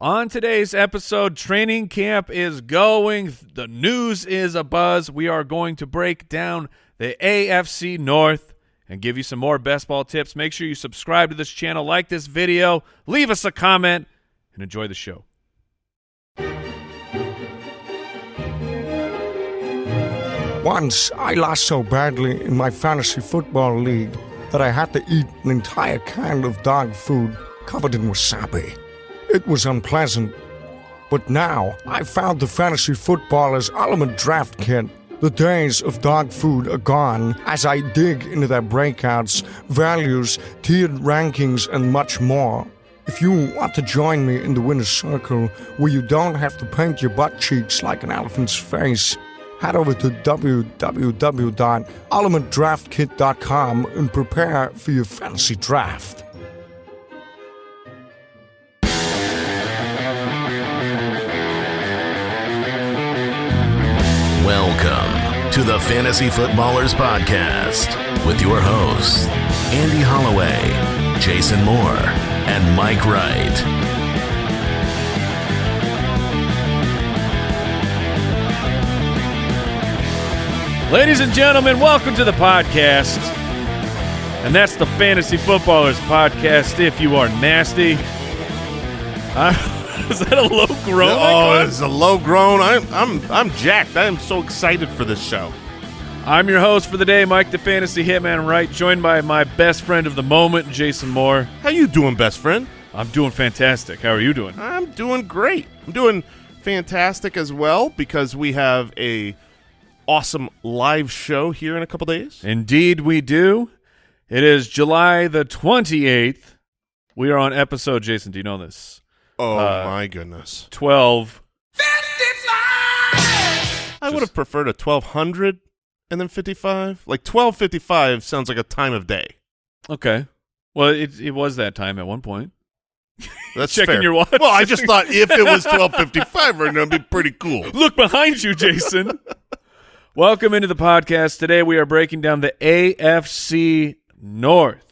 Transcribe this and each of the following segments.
On today's episode, training camp is going. The news is a buzz. We are going to break down the AFC North and give you some more best ball tips. Make sure you subscribe to this channel, like this video, leave us a comment, and enjoy the show. Once, I lost so badly in my fantasy football league that I had to eat an entire can of dog food covered in wasabi. It was unpleasant. But now, I found the Fantasy Footballers Ultimate Draft Kit. The days of dog food are gone as I dig into their breakouts, values, tiered rankings, and much more. If you want to join me in the winner's circle where you don't have to paint your butt cheeks like an elephant's face, head over to www.ultimatedraftkit.com and prepare for your fantasy draft. To the Fantasy Footballers Podcast with your hosts, Andy Holloway, Jason Moore, and Mike Wright. Ladies and gentlemen, welcome to the podcast. And that's the Fantasy Footballers Podcast if you are nasty. Uh, is that a low groan? Oh, it's a low groan. I'm I'm I'm jacked. I am so excited for this show. I'm your host for the day, Mike the Fantasy Hitman Wright, joined by my best friend of the moment, Jason Moore. How you doing, best friend? I'm doing fantastic. How are you doing? I'm doing great. I'm doing fantastic as well because we have a awesome live show here in a couple days. Indeed, we do. It is July the 28th. We are on episode, Jason, do you know this? Oh Uh, my goodness. 12. I would have preferred a 1200 and then 55. Like 1255 sounds like a time of day. Okay. Well, it, it was that time at one point. That's Checking fair. your watch. Well, I just thought if it was 1255 right now, it'd be pretty cool. Look behind you, Jason. Welcome into the podcast. Today we are breaking down the AFC North.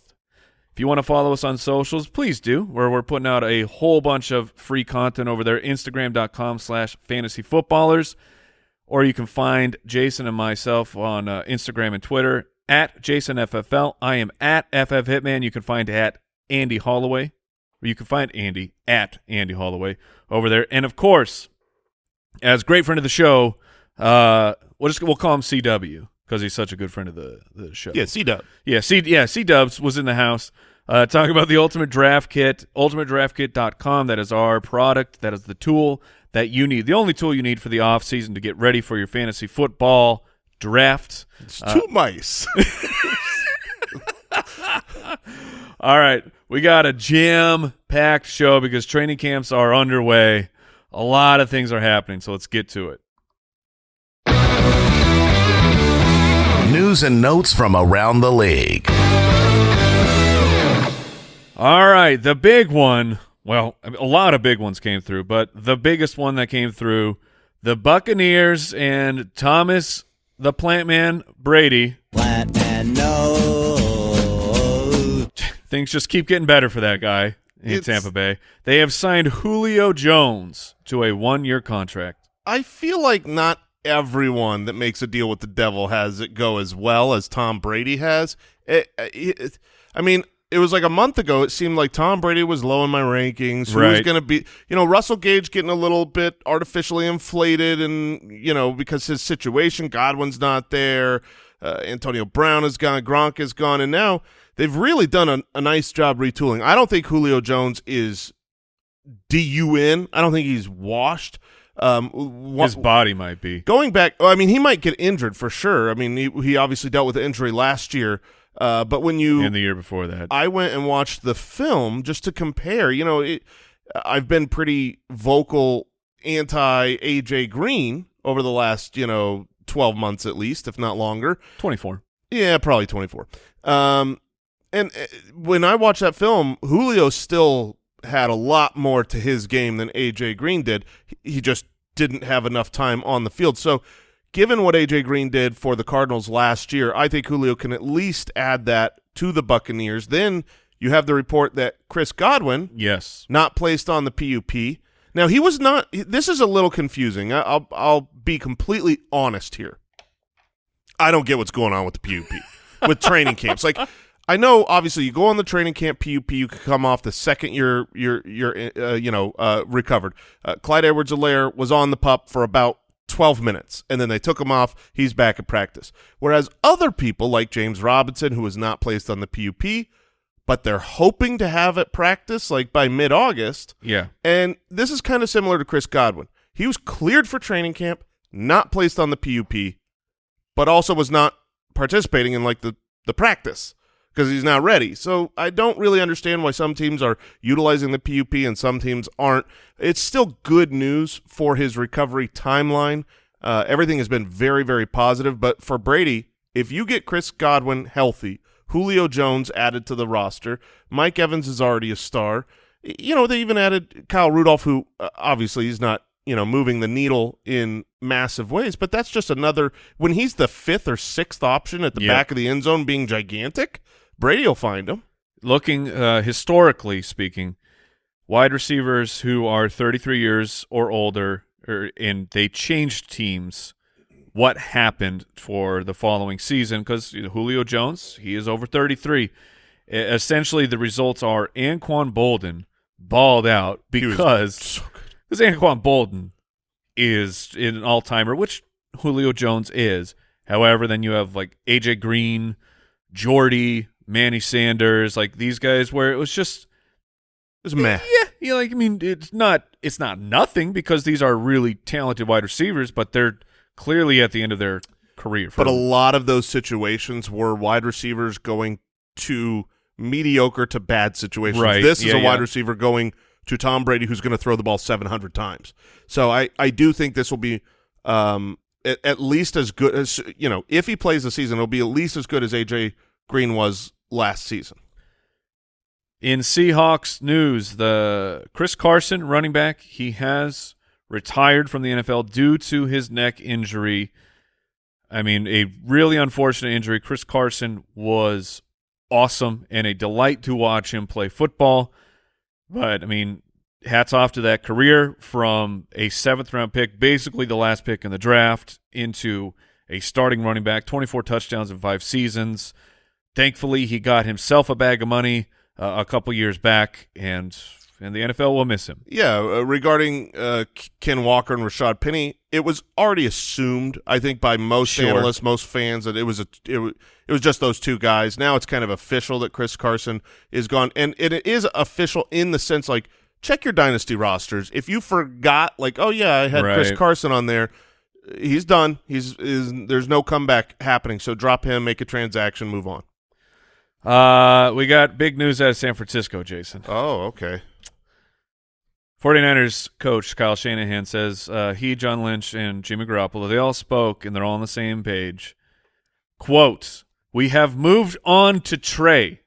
If you want to follow us on socials, please do, where we're putting out a whole bunch of free content over there, instagram.com slash fantasy footballers, or you can find Jason and myself on uh, Instagram and Twitter at JasonFFL. I am at FF Hitman. You can find at Andy Holloway, or you can find Andy at Andy Holloway over there. And of course, as great friend of the show, uh, we'll just we'll call him CW because he's such a good friend of the the show. Yeah, C Dub. yeah, C yeah C Dubs was in the house. Uh, talking about the Ultimate Draft Kit, ultimatedraftkit.com. That is our product. That is the tool that you need. The only tool you need for the off season to get ready for your fantasy football draft. It's two mice. All right, we got a jam packed show because training camps are underway. A lot of things are happening, so let's get to it. News and notes from around the league. All right, the big one. Well, a lot of big ones came through, but the biggest one that came through, the Buccaneers and Thomas the Plant Man Brady. Plant man, no. Things just keep getting better for that guy in It's- Tampa Bay. They have signed Julio Jones to a one-year contract. I feel like not everyone that makes a deal with the devil has it go as well as Tom Brady has. It, it, I mean, it was like a month ago. It seemed like Tom Brady was low in my rankings. Who was going to be? You know, Russell Gage getting a little bit artificially inflated, and you know because his situation, Godwin's not there. Uh, Antonio Brown is gone. Gronk is gone, and now they've really done a, a nice job retooling. I don't think Julio Jones is DUN. I don't think he's washed. Um, wha- His body might be. Going back, oh, I mean, he might get injured for sure. I mean, he, he obviously dealt with injury last year. Uh, but when you, in the year before that. I went and watched the film just to compare. You know, it, I've been pretty vocal anti AJ Green over the last, you know, twelve months at least, if not longer. 24. Yeah, probably 24. Um, and uh, when I watched that film, Julio still had a lot more to his game than AJ Green did. He- just didn't have enough time on the field. So, given what AJ Green did for the Cardinals last year, I think Julio can at least add that to the Buccaneers. Then you have the report that Chris Godwin Yes. not placed on the PUP. Now he was not. This is a little confusing. I'll I'll be completely honest here. I don't get what's going on with the PUP with training camps. Like I know, obviously, you go on the training camp PUP, you can come off the second you're you're you're uh, you know uh, recovered. Uh, Clyde Edwards-Helaire was on the pup for about 12 minutes, and then they took him off. He's back at practice. Whereas other people like James Robinson, who was not placed on the PUP, but they're hoping to have at practice like by mid-August. Yeah. And this is kind of similar to Chris Godwin. He was cleared for training camp, not placed on the PUP, but also was not participating in like the the practice because he's not ready. So I don't really understand why some teams are utilizing the PUP and some teams aren't. It's still good news for his recovery timeline. Uh, everything has been very, very positive. But for Brady, if you get Chris Godwin healthy, Julio Jones added to the roster, Mike Evans is already a star. You know, they even added Kyle Rudolph, who uh, obviously is not you know moving the needle in massive ways, but that's just another when he's the fifth or sixth option at the Yeah. back of the end zone being gigantic. Brady will find him. looking uh, historically speaking, wide receivers who are 33 years or older, or, and they changed teams. What happened for the following season? Because Julio Jones, he is over 33. E- Essentially, the results are Anquan Boldin balled out because so because Anquan Boldin is an all timer, which Julio Jones is. However, then you have like AJ Green, Jordy, Manny Sanders, like these guys, where it was just It's meh. yeah, yeah. Like I mean, it's not it's not nothing because these are really talented wide receivers, but they're clearly at the end of their career. But a lot of those situations were wide receivers going to mediocre to bad situations. Right. This is a wide yeah. receiver going to Tom Brady, who's going to throw the ball 700 times. So I, I do think this will be um, at, at least as good as, you know, if he plays the season, it'll be at least as good as A.J. Green was last season. In Seahawks news, the Chris Carson running back, he has retired from the NFL due to his neck injury. I mean, a really unfortunate injury. Chris Carson was awesome and a delight to watch him play football. But I mean, hats off to that career from a seventh round pick, basically the last pick in the draft, into a starting running back, 24 touchdowns in five seasons. Thankfully, he got himself a bag of money uh, a couple years back, and and the NFL will miss him. Yeah, uh, regarding uh, Ken Walker and Rashad Penny, it was already assumed, I think, by most Sure. analysts, most fans, that it was a it, it was just those two guys. Now it's kind of official that Chris Carson is gone, and it is official in the sense like check your dynasty rosters. If you forgot, like, oh yeah, I had Chris Carson on there, he's done. He's is there's no comeback happening. So drop him, make a transaction, move on. Uh, we got big news out of San Francisco, Jason. Oh, okay. 49ers coach Kyle Shanahan says uh, he, John Lynch, and Jimmy Garoppolo, they all spoke and they're all on the same page. Quote, we have moved on to Trey.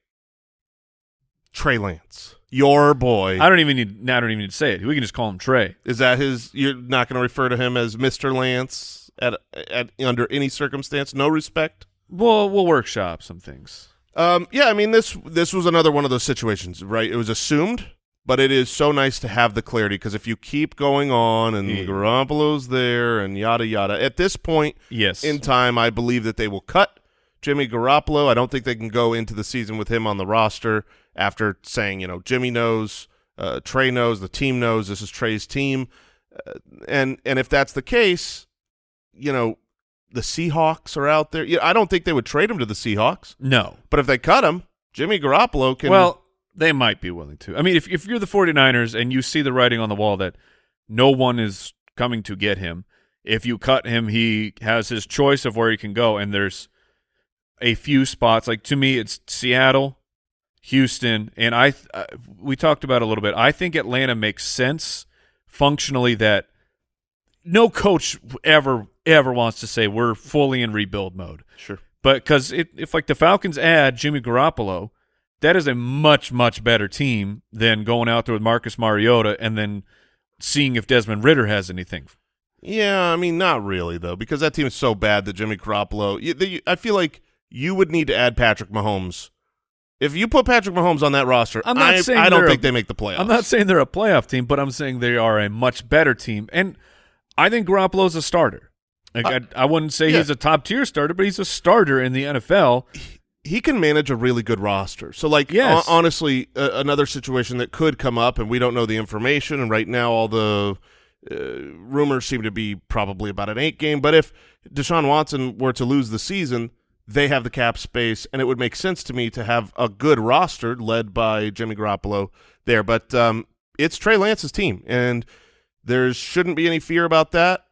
Trey Lance, your boy. I don't even need, I don't even need to say it. We can just call him Trey. Is that his? You're not going to refer to him as Mister Lance at at under any circumstance. No respect. We'll, we'll workshop some things. Um, yeah, I mean this this was another one of those situations, right? It was assumed, but it is so nice to have the clarity because if you keep going on and Yeah. Garoppolo's there and yada yada, at this point Yes. in time, I believe that they will cut Jimmy Garoppolo. I don't think they can go into the season with him on the roster after saying, you know, Jimmy knows, uh, Trey knows, the team knows this is Trey's team, uh, and and if that's the case, you know, the Seahawks are out there. Yeah, I don't think they would trade him to the Seahawks, no. but if they cut him, Jimmy Garoppolo can. Well, they might be willing to. I mean, if if you're the 49ers and you see the writing on the wall that no one is coming to get him, if you cut him, he has his choice of where he can go and there's a few spots like to me it's Seattle, Houston, and I uh, we talked about a little bit. I think Atlanta makes sense functionally that no coach ever ever wants to say we're fully in rebuild mode. sure. But because if like the Falcons add Jimmy Garoppolo, that is a much much better team than going out there with Marcus Mariota and then seeing if Desmond Ridder has anything. Yeah, I mean, not really though, because that team is so bad that Jimmy Garoppolo. You, I feel like you would need to add Patrick Mahomes If you put Patrick Mahomes on that roster, I'm not I, saying I don't think a- they make the playoffs. I'm not saying they're a playoff team, but I'm saying they are a much better team. And I think Garoppolo's a starter. Like Uh, I, I wouldn't say yeah. he's a top tier starter, but he's a starter in the NFL. he can manage a really good roster. So, like, Yes. honestly, uh, another situation that could come up, and we don't know the information. And right now, all the uh, rumors seem to be probably about an eight game. But if Deshaun Watson were to lose the season, they have the cap space, and it would make sense to me to have a good roster led by Jimmy Garoppolo there. But um, it's Trey Lance's team, and there shouldn't be any fear about that.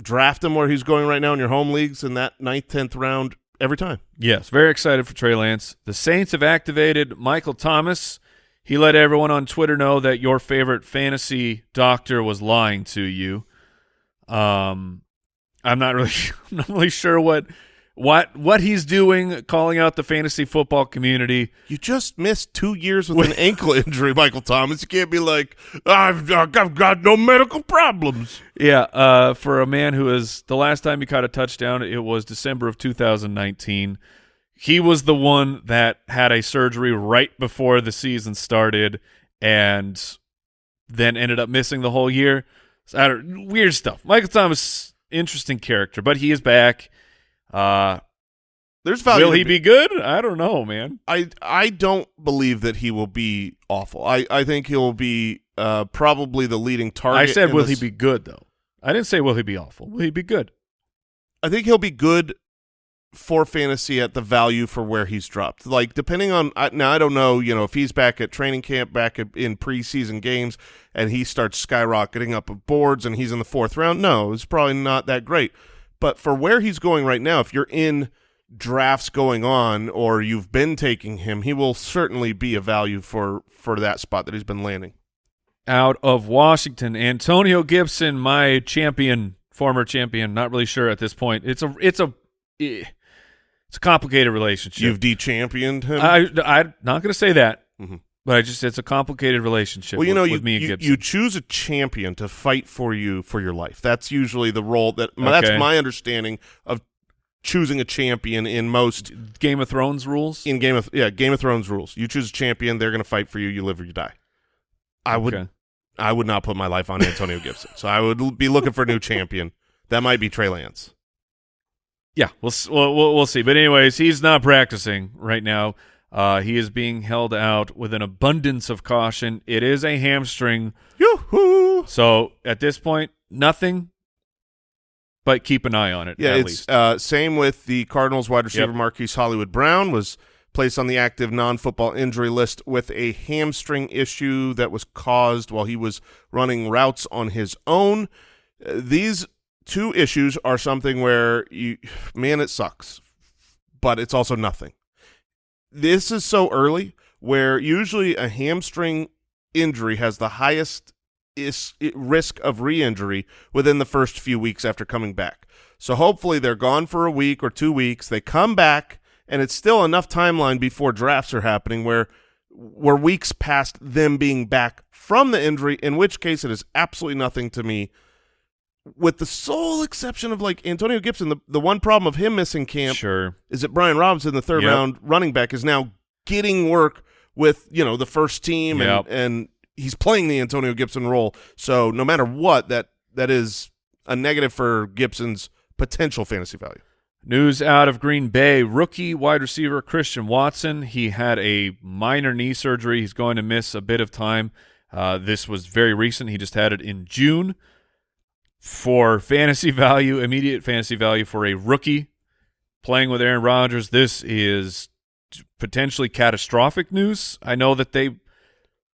Draft him where he's going right now in your home leagues in that ninth, tenth round every time. Yes, very excited for Trey Lance. The Saints have activated Michael Thomas. He let everyone on Twitter know that your favorite fantasy doctor was lying to you. Um, I'm not really, I'm not really sure what, what, what he's doing, calling out the fantasy football community. You just missed two years with an ankle injury, Michael Thomas. You can't be like, I've, I've got no medical problems. Yeah, uh, for a man who is the last time he caught a touchdown, it was December of 2019. He was the one that had a surgery right before the season started, and then ended up missing the whole year. So, I don't, weird stuff. Michael Thomas, interesting character, but he is back. Uh, There's value. will he be good? I don't know, man. I I don't believe that he will be awful. I, I think he'll be uh, probably the leading target. I said, will this- he be good though? I didn't say will he be awful. Will he be good? I think he'll be good for fantasy at the value for where he's dropped. Like depending on now, I don't know. You know, if he's back at training camp, back at, in preseason games, and he starts skyrocketing up of boards, and he's in the fourth round. No, it's probably not that great. But for where he's going right now, if you're in drafts going on or you've been taking him, he will certainly be a value for for that spot that he's been landing. out of Washington. Antonio Gibson, my champion, former champion. Not really sure at this point. It's a it's a eh, it's a complicated relationship. You've de-championed him. I I'm not going to say that, Mhm. But I just it's a complicated relationship. well, you with, know, with you, me and you, Gibson. you choose a champion to fight for you for your life. That's usually the role that that's my understanding of choosing a champion in most Game of Thrones rules. in Game of yeah Game of Thrones rules. You choose a champion, they're going to fight for you. You live or you die. I would Okay. I would not put my life on Antonio Gibson, so I would be looking for a new champion. That might be Trey Lance. Yeah, we'll we'll we'll see. But anyways, he's not practicing right now. Uh, he is being held out with an abundance of caution. It is a hamstring, Yoo-hoo! so at this point, nothing. But keep an eye on it. Yeah, it's uh, same with the Cardinals wide receiver Yep. Marquise Hollywood Brown was placed on the active non-football injury list with a hamstring issue that was caused while he was running routes on his own. Uh, these two issues are something where you, man, it sucks, but it's also nothing. This is so early where usually a hamstring injury has the highest is risk of re-injury within the first few weeks after coming back. So hopefully they're gone for a week or two weeks. They come back, and it's still enough timeline before drafts are happening where we're weeks past them being back from the injury. In which case, it is absolutely nothing to me. With the sole exception of like Antonio Gibson, the, the one problem of him missing camp sure. is that Brian Robinson, the third Yep. round running back, is now getting work with you know the first team Yep. and and he's playing the Antonio Gibson role. So no matter what, that that is a negative for Gibson's potential fantasy value. News out of Green Bay: rookie wide receiver Christian Watson. He had a minor knee surgery. He's going to miss a bit of time. Uh, this was very recent. He just had it in June. For fantasy value, immediate fantasy value for a rookie playing with Aaron Rodgers, this is potentially catastrophic news. I know that they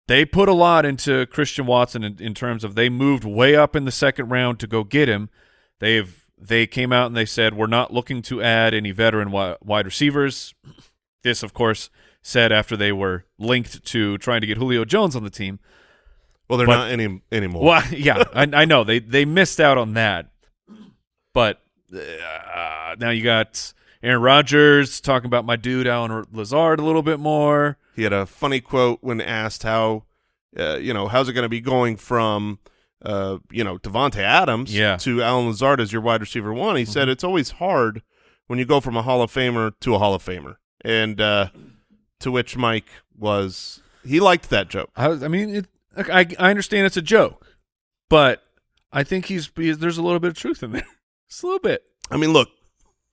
they put a lot into Christian Watson in, in terms of they moved way up in the second round to go get him. They've they came out and they said we're not looking to add any veteran wide receivers. This, of course, said after they were linked to trying to get Julio Jones on the team. Well, they're But- not any anymore. Well, yeah, I, I know they they missed out on that, but uh, now you got Aaron Rodgers talking about my dude Allen Lazard a little bit more. He had a funny quote when asked how, uh, you know, how's it going to be going from, uh, you know, Davante Adams Yeah. to Allen Lazard as your wide receiver one. He said it's always hard when you go from a Hall of Famer to a Hall of Famer, and uh, To which Mike was he liked that joke. I, I mean, it, I I understand it's a joke, but I think he's he- there's a little bit of truth in there. Just a little bit. I mean, look,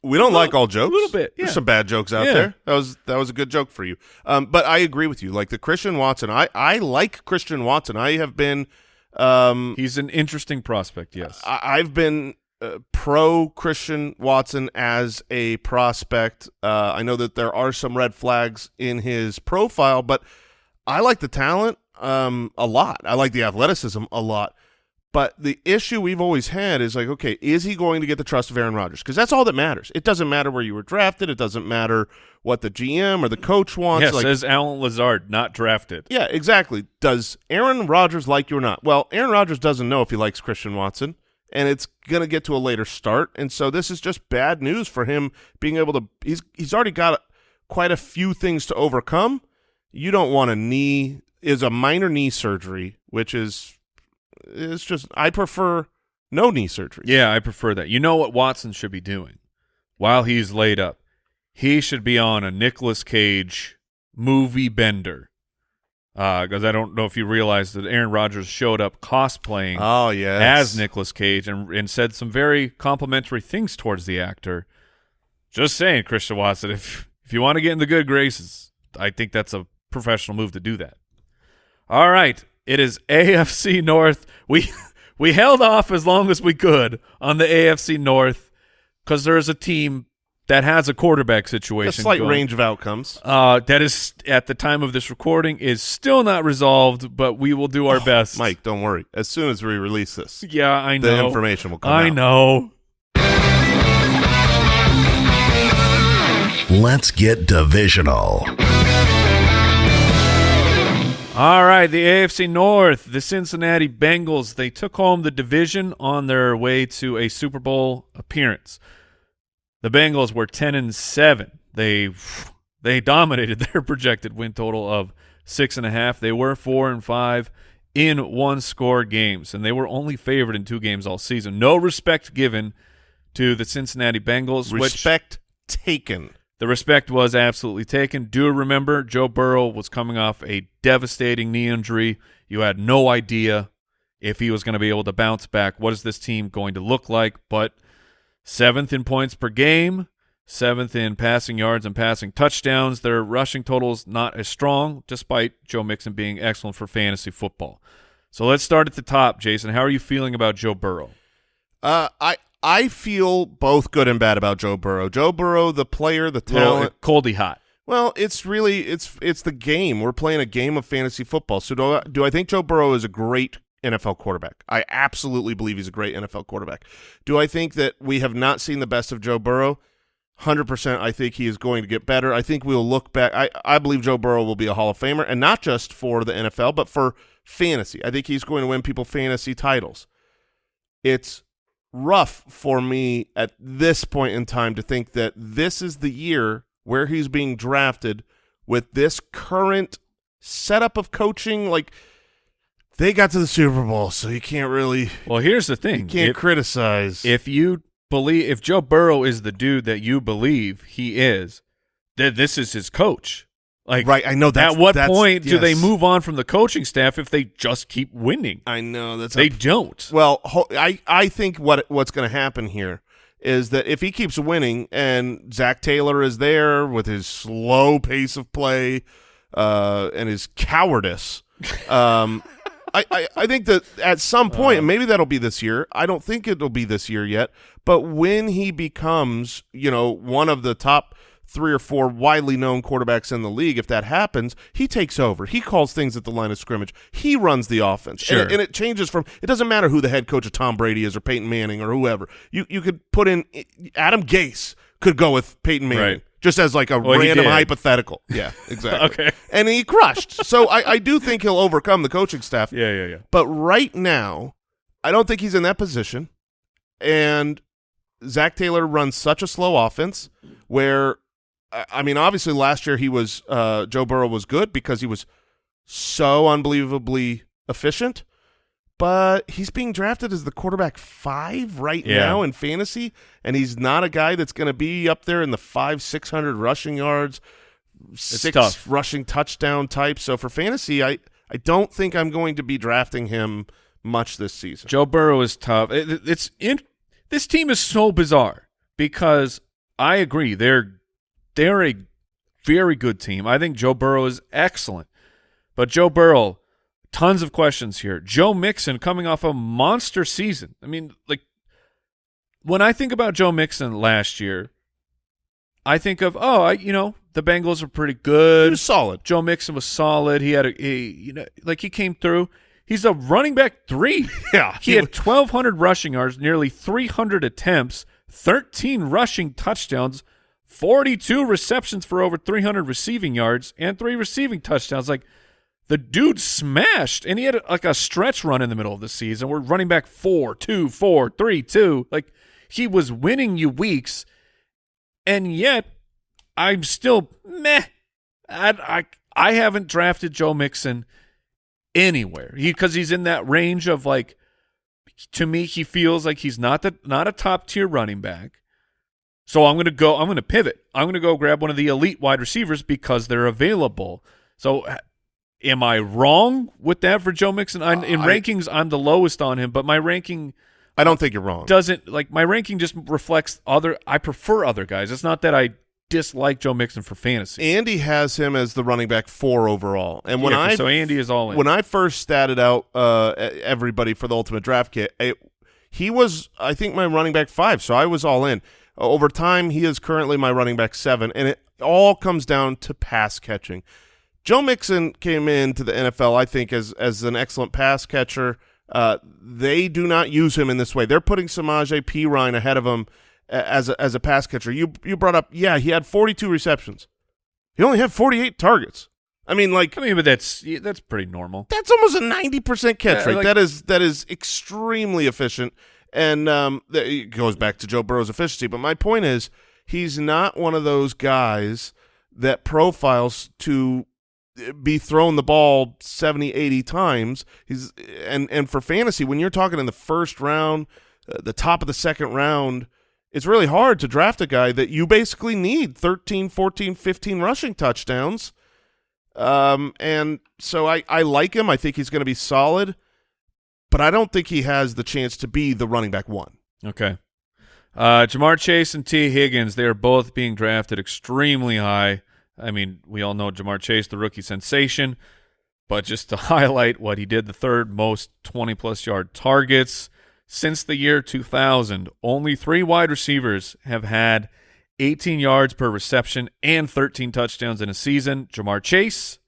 we don't Little- like all jokes. a little bit, yeah. There's some bad jokes out Yeah. there. That was that was a good joke for you. Um, but I agree with you. Like the Christian Watson, I I like Christian Watson. I have been, um, He's an interesting prospect. Yes. I, I've been uh, pro Christian Watson as a prospect. Uh, I know that there are some red flags in his profile, but I like the talent um, a lot. I like the athleticism a lot. But the issue we've always had is like, okay, is he going to get the trust of Aaron Rodgers? Because that's all that matters. It doesn't matter where you were drafted. It doesn't matter what the GM or the coach wants. yes, like, says Allen Lazard, not drafted. yeah, exactly. Does Aaron Rodgers like you or not? Well, Aaron Rodgers doesn't know if he likes Christian Watson, and it's going to get to a later start. And so this is just bad news for him being able to. He's he's already got quite a few things to overcome. You don't want a knee is a minor knee surgery, which is it's just I prefer no knee surgery. Yeah, I prefer that. You know what Watson should be doing while he's laid up? He should be on a Nicolas Cage movie bender. Uh, because I don't know if you realize that Aaron Rodgers showed up cosplaying Oh yeah, as Nicolas Cage and, and said some very complimentary things towards the actor. Just saying, Christian Watson, if if you want to get in the good graces, I think that's a professional move to do that. All right, it is AFC North. We we held off as long as we could on the AFC North because there is a team that has a quarterback situation. a situation. slight going. range of outcomes. Uh, that is at the time of this recording is still not resolved, but we will do our best. Mike, don't worry. As soon as we release this, yeah, I know. the information will come I out. know. Let's get divisional. All right, the AFC North, the Cincinnati Bengals, they took home the division on their way to a Super Bowl appearance. The Bengals were 10 and 7. They they dominated their projected win total of six and a half. They were four and five in one score games, and they were only favored in two games all season. No respect given to the Cincinnati Bengals, which Respect taken. The respect was absolutely taken. Do remember, Joe Burrow was coming off a devastating knee injury. You had no idea if he was going to be able to bounce back. What is this team going to look like? But seventh in points per game, seventh in passing yards and passing touchdowns. Their rushing totals not as strong, despite Joe Mixon being excellent for fantasy football. So let's start at the top, Jason. How are you feeling about Joe Burrow? Uh, I I feel both good and bad about Joe Burrow. Joe Burrow, the player, the Little, talent. coldy hot. Well, it's really it's it's the game. We're playing a game of fantasy football. So do I, do I think Joe Burrow is a great NFL quarterback? I absolutely believe he's a great NFL quarterback. Do I think that we have not seen the best of Joe Burrow? Hundred percent. I think he is going to get better. I think we'll look back. I I believe Joe Burrow will be a Hall of Famer, and not just for the NFL, but for fantasy. I think he's going to win people fantasy titles. It's rough for me at this point in time to think that this is the year where he's being drafted with this current setup of coaching. Like they got to the Super Bowl, so you can't really Well, here's the thing. You can't If- criticize. if you believe if Joe Burrow is the dude that you believe he is, then this is his coach. Like right, I know that. at what point do they move on from the coaching staff if they just keep winning? I know that's They a- don't. Well, ho- I I think what what's going to happen here is that if he keeps winning and Zac Taylor is there with his slow pace of play uh, and his cowardice, um, I, I I think that at some point, and maybe that'll be this year. I don't think it'll be this year yet, but when he becomes, you know, one of the top three or four widely known quarterbacks in the league, if that happens, he takes over. He calls things at the line of scrimmage. He runs the offense. Sure. And, and it changes from it doesn't matter who the head coach of Tom Brady is or Peyton Manning or whoever. You you could put in Adam Gase could go with Peyton Manning. Right. Just as like a Well, random hypothetical. Yeah, exactly. Okay. And he crushed. So I, I do think he'll overcome the coaching staff. Yeah, yeah, yeah. But right now, I don't think he's in that position. And Zac Taylor runs such a slow offense where, I I mean, obviously last year he was uh, Joe Burrow was good because he was so unbelievably efficient. But he's being drafted as the quarterback five right Yeah. now in fantasy, and he's not a guy that's going to be up there in the five six hundred rushing yards, six tough. rushing touchdown type. So for fantasy, I I don't think I'm going to be drafting him much this season. Joe Burrow is tough. It- it's in, this team is so bizarre because I agree they're they're a very good team. I think Joe Burrow is excellent, but Joe Burrow, tons of questions here. Joe Mixon coming off a monster season. I mean, like when I think about Joe Mixon last year, I think of oh, I, you know, the Bengals are pretty good. He was solid. Joe Mixon was solid. He had a, a you know, like he came through. He's a running back three. Yeah, He he had 1,200 rushing yards, nearly 300 attempts, 13 rushing touchdowns, 42 receptions for over 300 receiving yards, and three receiving touchdowns. Like the dude smashed, and he had like a stretch run in the middle of the season. We're running back four, two, four, three, two. Like he was winning you weeks, and yet I'm still meh. I I, I haven't drafted Joe Mixon anywhere because he's in that range of like to me he feels like he's not the not a top tier running back so i'm going to go i'm going to pivot. I'm going to go grab one of the elite wide receivers because they're available. So am i wrong with that for joe mixon? I'm, in I- rankings i'm the lowest on him but my ranking I don't think you're wrong. doesn't like my ranking just reflects other i prefer other guys. It's not that i dislike joe mixon for fantasy. Andy has him as the running back four overall, and when Yeah, I so andy is all in. when I first statted out uh, everybody for the ultimate draft kit, it, he was I think my running back five, so I was all in. Over time, he is currently my running back seven, and it all comes down to pass catching. Joe Mixon came into the NFL, I think, as as an excellent pass catcher. Uh, they do not use him in this way. They're putting Samaje Perine ahead of him as a, as a pass catcher. You you brought up, yeah, he had 42 receptions. He only had 48 targets. I mean, like i mean but that's that's pretty normal that's almost a ninety percent catch Yeah, rate. like- that is that is extremely efficient, and um, it goes back to Joe Burrow's efficiency. But my point is, he's not one of those guys that profiles to be thrown the ball 70, 80 times. He's and and for fantasy, when you're talking in the first round, uh, the top of the second round. It's really hard to draft a guy that you basically need 13, 14, 15 rushing touchdowns. Um, and so I, I like him. I think he's going to be solid, but I don't think he has the chance to be the running back one. Okay. Uh, Ja'Marr Chase and Tee Higgins, they are both being drafted extremely high. I mean, we all know Ja'Marr Chase, the rookie sensation, but just to highlight what he did, the third most 20 plus yard targets since the year 2000. Only three wide receivers have had 18 yards per reception and 13 touchdowns in a season. Ja'Marr Chase,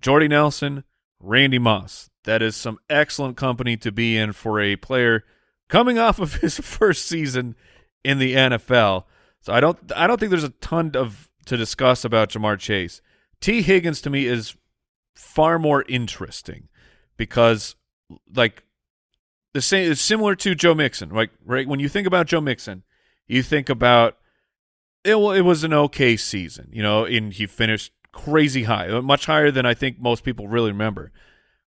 Jordy Nelson, Randy Moss. That is some excellent company to be in for a player coming off of his first season in the NFL. So I don't I don't think there's a ton of to discuss about Ja'Marr Chase. Tee Higgins to me is far more interesting because like the same is similar to Joe Mixon. Like right when you think about Joe Mixon, you think about it, it was an okay season, you know, and he finished crazy high, much higher than I think most people really remember.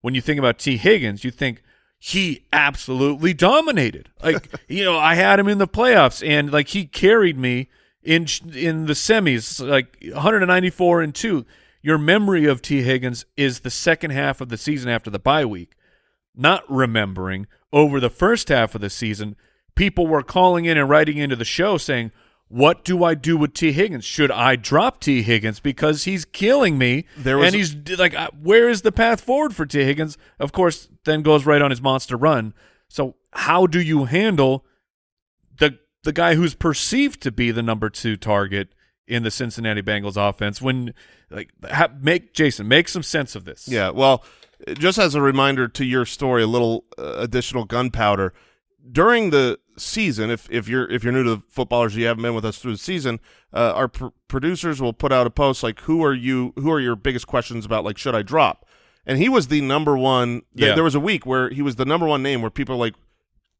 When you think about Tee Higgins, you think he absolutely dominated. Like, you know, I had him in the playoffs and like he carried me in in the semis, like 194 and 2. Your memory of Tee Higgins is the second half of the season after the bye week. Not remembering over the first half of the season, people were calling in and writing into the show saying, what do I do with Tee Higgins? Should I drop Tee Higgins because he's killing me? There was- and he's like, uh, where is the path forward for Tee Higgins? Of course, then goes right on his monster run. So how do you handle the the guy who's perceived to be the number two target in the Cincinnati Bengals offense? When like ha- make Jason make some sense of this? Yeah, well, just as a reminder to your story, a little uh, additional gunpowder during the season. If if you're if you're new to the footballers, you haven't been with us through the season. Uh, our pr- producers will put out a post like, "Who are you? Who are your biggest questions about? Like, should I drop?" And he was the number one. th- Yeah. There was a week where he was the number one name where people are like,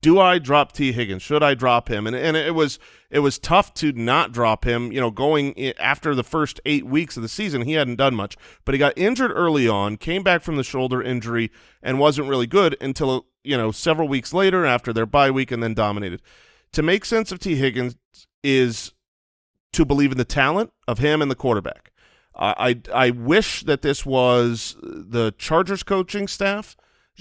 do I drop Tee Higgins? Should I drop him? And and it was it was tough to not drop him. You know, going after the first eight weeks of the season, he hadn't done much, but he got injured early on, came back from the shoulder injury, and wasn't really good until you know several weeks later after their bye week, and then dominated. To make sense of Tee Higgins is to believe in the talent of him and the quarterback. I, I I wish that this was the Chargers coaching staff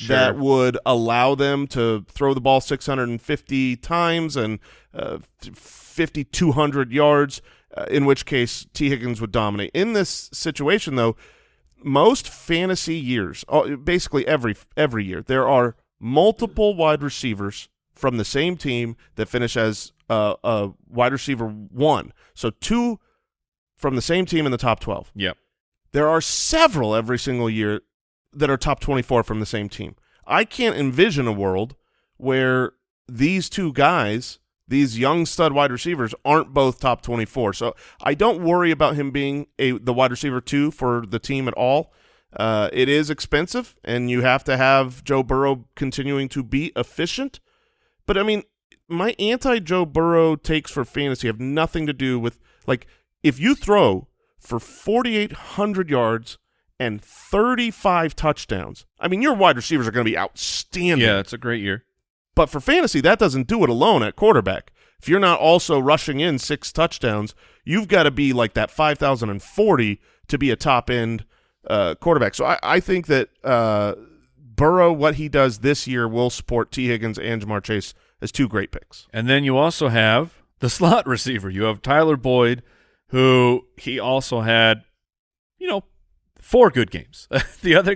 that would allow them to throw the ball 650 times and uh, 5,200 yards, uh, in which case Tee Higgins would dominate. In this situation, though, most fantasy years, uh, basically every every year, there are multiple wide receivers from the same team that finish as uh, a wide receiver one. So two from the same team in the top 12. Yep. There are several every single year that are top 24 from the same team. I can't envision a world where these two guys, these young stud wide receivers, aren't both top 24. So I don't worry about him being a the wide receiver two for the team at all. Uh, it is expensive, and you have to have Joe Burrow continuing to be efficient. But I mean, my anti Joe Burrow takes for fantasy have nothing to do with like if you throw for 4,800 yards and 35 touchdowns. I mean, your wide receivers are going to be outstanding. Yeah, it's a great year. But for fantasy, that doesn't do it alone at quarterback. If you're not also rushing in six touchdowns, you've got to be like that 5,040 to be a top end uh, quarterback. So I, I think that uh, Burrow, what he does this year, will support Tee Higgins and Ja'Marr Chase as two great picks. And then you also have the slot receiver. You have Tyler Boyd, who he also had, you know, four good games. the other,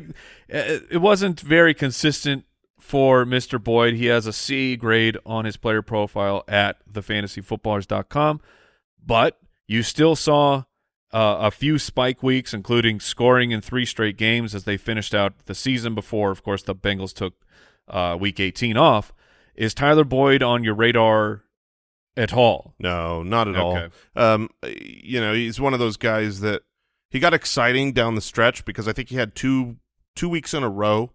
uh, it wasn't very consistent for Mr. Boyd. He has a C grade on his player profile at thefantasyfootballers.com, but you still saw uh, a few spike weeks, including scoring in three straight games as they finished out the season before, of course, the Bengals took uh, week 18 off. Is Tyler Boyd on your radar at all? No, not at Okay. all. Um, you know, he's one of those guys that he got exciting down the stretch because I think he had two two weeks in a row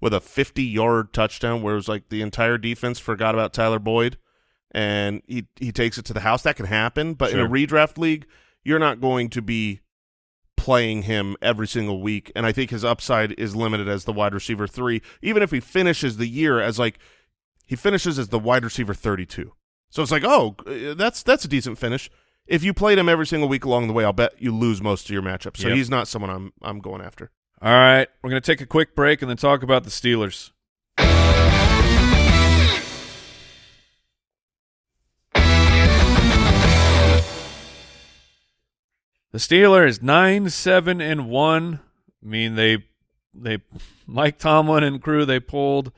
with a 50 yard touchdown where it was like the entire defense forgot about Tyler Boyd and he he takes it to the house. That can happen, but in a redraft league, you're not going to be playing him every single week. And I think his upside is limited as the wide receiver three, even if he finishes the year as like he finishes as the wide receiver 32. So it's like, oh, uh, that's that's a decent finish. If you played him every single week along the way, I'll bet you lose most of your matchups. So Yep. he's not someone I'm I'm going after. All right, we're going to take a quick break and then talk about the Steelers. The Steelers nine seven and one. I mean they they Mike Tomlin and crew they pulled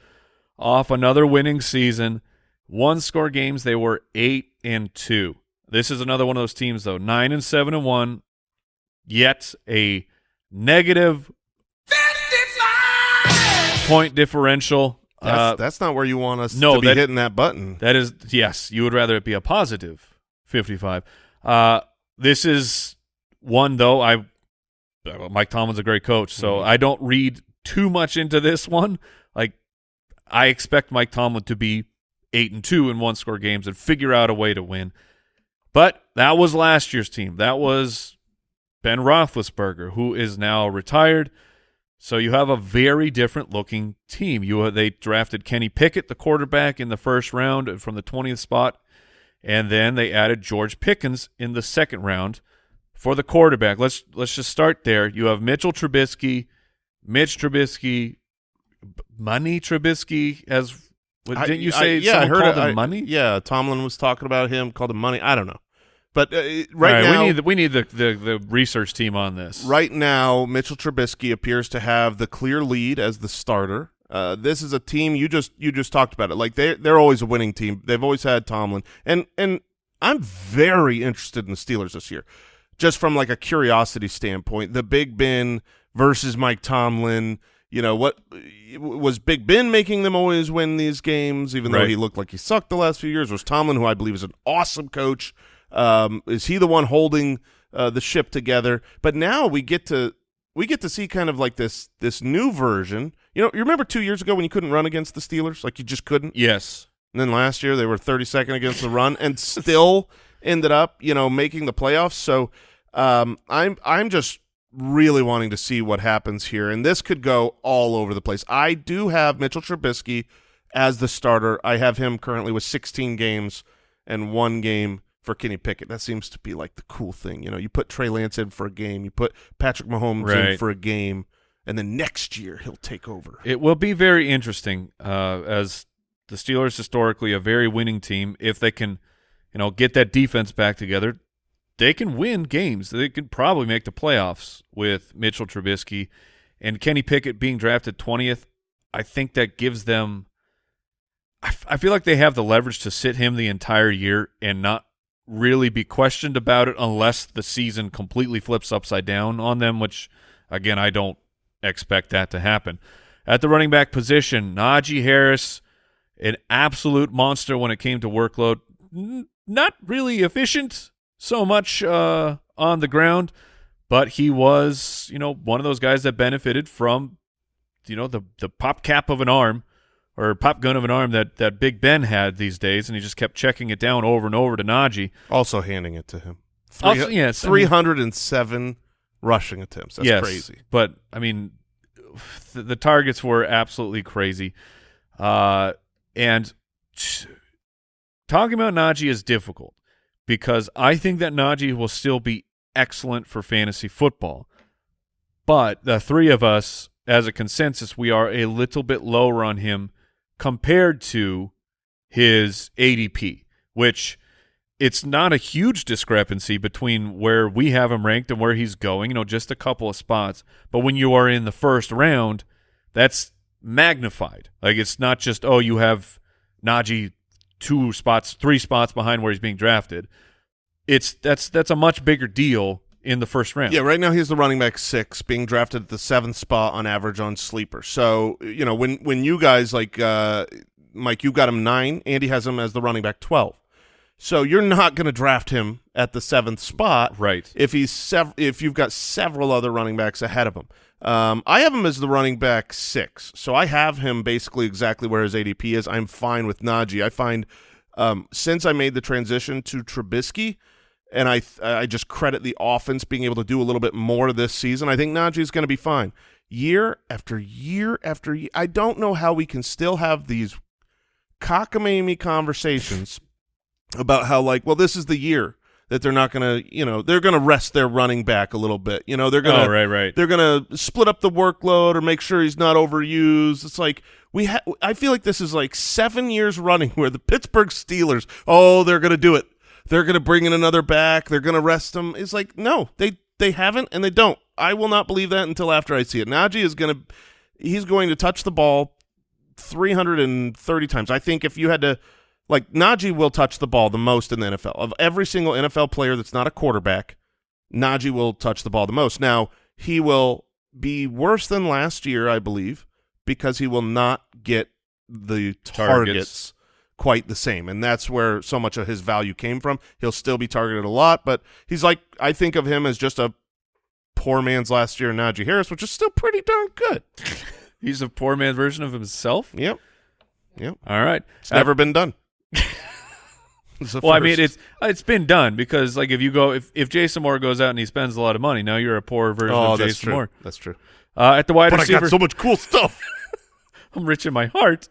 off another winning season. One score games they were eight and two. This is another one of those teams though nine and seven and one. Yet a negative point differential. That's, Uh, that's not where you want us no, to be that- hitting that button. that is yes, you would rather it be a positive 55. Uh this is one though I uh, Mike Tomlin's a great coach, so I don't read too much into this one. Like I expect Mike Tomlin to be 8 and 2 in one score games and figure out a way to win. But that was last year's team. That was Ben Roethlisberger, who is now retired. So you have a very different looking team. You they drafted Kenny Pickett, the quarterback, in the first round from the twentieth spot, and then they added George Pickens in the second round for the quarterback. Let's let's just start there. You have Mitchell Trubisky, Mitch Trubisky, Money Trubisky. As what, didn't you I- say? yeah, I heard called I- Money. Yeah, Tomlin was talking about him, called him money. I don't know, but uh, right, right, now we need the, we need the, the the research team on this. Right now, Mitchell Trubisky appears to have the clear lead as the starter. Uh, this is a team you just you just talked about it. Like they they're always a winning team. They've always had Tomlin, and and I'm very interested in the Steelers this year, just from like a curiosity standpoint. The Big Ben versus Mike Tomlin. You know what was Big Ben making them always win these games, even though he looked like he sucked the last few years? Was Tomlin, who I believe is an awesome coach, um, is he the one holding uh, the ship together? But now we get to we get to see kind of like this this new version. You know, you remember two years ago when you couldn't run against the Steelers, like you just couldn't. Yes. And then last year they were 32nd against the run and still ended up, you know, making the playoffs. So um, I'm I'm just really wanting to see what happens here, and this could go all over the place. I do have Mitchell Trubisky as the starter. I have him currently with 16 games and one game for Kenny Pickett. That seems to be like the cool thing. You know, you put Trey Lance in for a game, you put Patrick Mahomes in for a game, and then next year he'll take over. It will be very interesting uh, as the Steelers historically a very winning team. If they can, you know, get that defense back together, they can win games. They could probably make the playoffs with Mitchell Trubisky and Kenny Pickett being drafted twentieth. I think that gives them. I feel like they have the leverage to sit him the entire year and not really be questioned about it unless the season completely flips upside down on them, which again I don't expect that to happen. At the running back position, Najee Harris, an absolute monster when it came to workload. Not really efficient so much uh, on the ground, but he was, you know, one of those guys that benefited from, you know, the the pop cap of an arm or pop gun of an arm that that Big Ben had these days, and he just kept checking it down over and over to Najee. Also handing it to him. Also- yes, I mean- three hundred and seven rushing attempts. That's yes, crazy. But I mean, the, the targets were absolutely crazy. Uh, and talking about Najee is difficult because I think that Najee will still be excellent for fantasy football. But the three of us, as a consensus, we are a little bit lower on him compared to his ADP, which it's not a huge discrepancy between where we have him ranked and where he's going, you know, just a couple of spots. But when you are in the first round, that's magnified. Like it's not just, oh, you have Najee two spots, three spots behind where he's being drafted. It's that's that's a much bigger deal in the first round. Yeah, right now he's the running back six, being drafted at the seventh spot on average on sleeper. So you know when when you guys like uh, Mike, you got him nine. Andy has him as the running back twelve. So you're not going to draft him at the seventh spot, Right. If he's sev- if you've got several other running backs ahead of him. Um, I have him as the running back six, so I have him basically exactly where his ADP is. I'm fine with Najee. I find um, since I made the transition to Trubisky, and I I just credit the offense being able to do a little bit more this season. I think Najee's going to be fine. Year after year after year, I don't know how we can still have these cockamamie conversations about how like, well, this is the year that they're not going to, you know, they're going to rest their running back a little bit. You know, they're going to Oh, right, right. they're going to split up the workload or make sure he's not overused. It's like we ha- I feel like this is like 7 years running where the Pittsburgh Steelers, oh, they're going to do it. They're going to bring in another back. They're going to rest him. It's like, no, they they haven't and they don't. I will not believe that until after I see it. Najee is going to he's going to touch the ball 330 times. I think if you had to like Najee will touch the ball the most in the NFL. Of every single NFL player that's not a quarterback, Najee will touch the ball the most. Now, he will be worse than last year, I believe, because he will not get the targets, Targets. quite the same. And that's where so much of his value came from. He'll still be targeted a lot, but he's like I think of him as just a poor man's last year Najee Harris, which is still pretty darn good. He's a poor man version of himself. Yep. Yep. All right. It's never uh, been done. Well, I mean, it's it's been done because like if you go if if Jason Moore goes out and he spends a lot of money, now you're a poor version Oh, of Jason true. Moore. That's true. Uh, at the wide But I receiver, got so much cool stuff. I'm rich in my heart.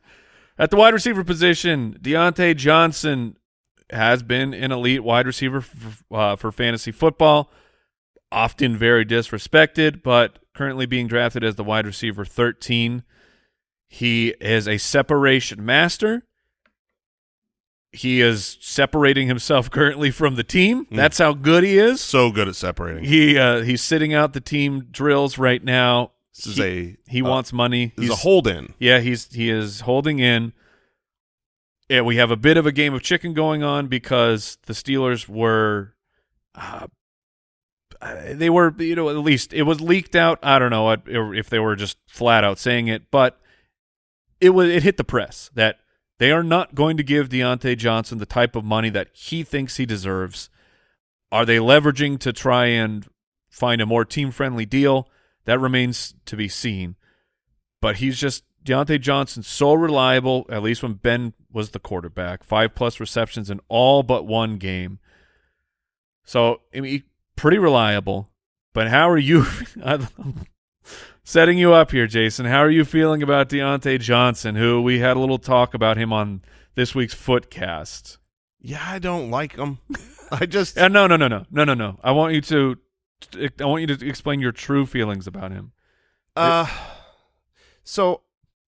At the wide receiver position, Diontae Johnson has been an elite wide receiver for, uh, for fantasy football. Often very disrespected, but currently being drafted as the wide receiver 13. He is a separation master. He is separating himself currently from the team. That's how good he is. so good at separating. He uh, he's sitting out the team drills right now. This is he, a he uh, wants money. This is a He's- hold in. yeah, he's he is holding in. Yeah, we have a bit of a game of chicken going on because the Steelers were, uh, uh, they were you know at least it was leaked out. I don't know if they were just flat out saying it, but it was it hit the press that they are not going to give Diontae Johnson the type of money that he thinks he deserves. Are they leveraging to try and find a more team friendly deal? That remains to be seen but he's just Diontae Johnson so reliable. At least when Ben was the quarterback, five plus receptions in all but one game. So I mean, pretty reliable. But how are you? I'm setting you up here, Jason. How are you feeling about Diontae Johnson? Who we had a little talk about him on this week's Footcast. Yeah, I don't like him. I just Uh, no, no, no, no, no, no, no. I want you to. I want you to explain your true feelings about him. uh so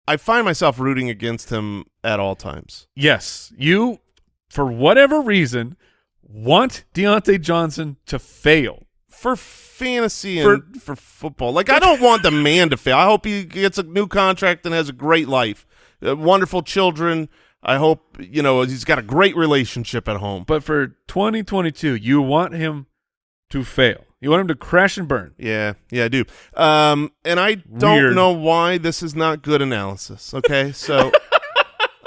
I find myself rooting against him at all times. Yes, you, for whatever reason, want Diontae Johnson to fail. For fantasy and for, football. Like I don't want the man to fail. I hope he gets a new contract and has a great life. Uh, wonderful children. I hope, you know, he's got a great relationship at home. But for 2022, you want him to fail. You want him to crash and burn. Yeah, yeah, I do. Um, and I don't Weird. know why this is not good analysis. Okay, so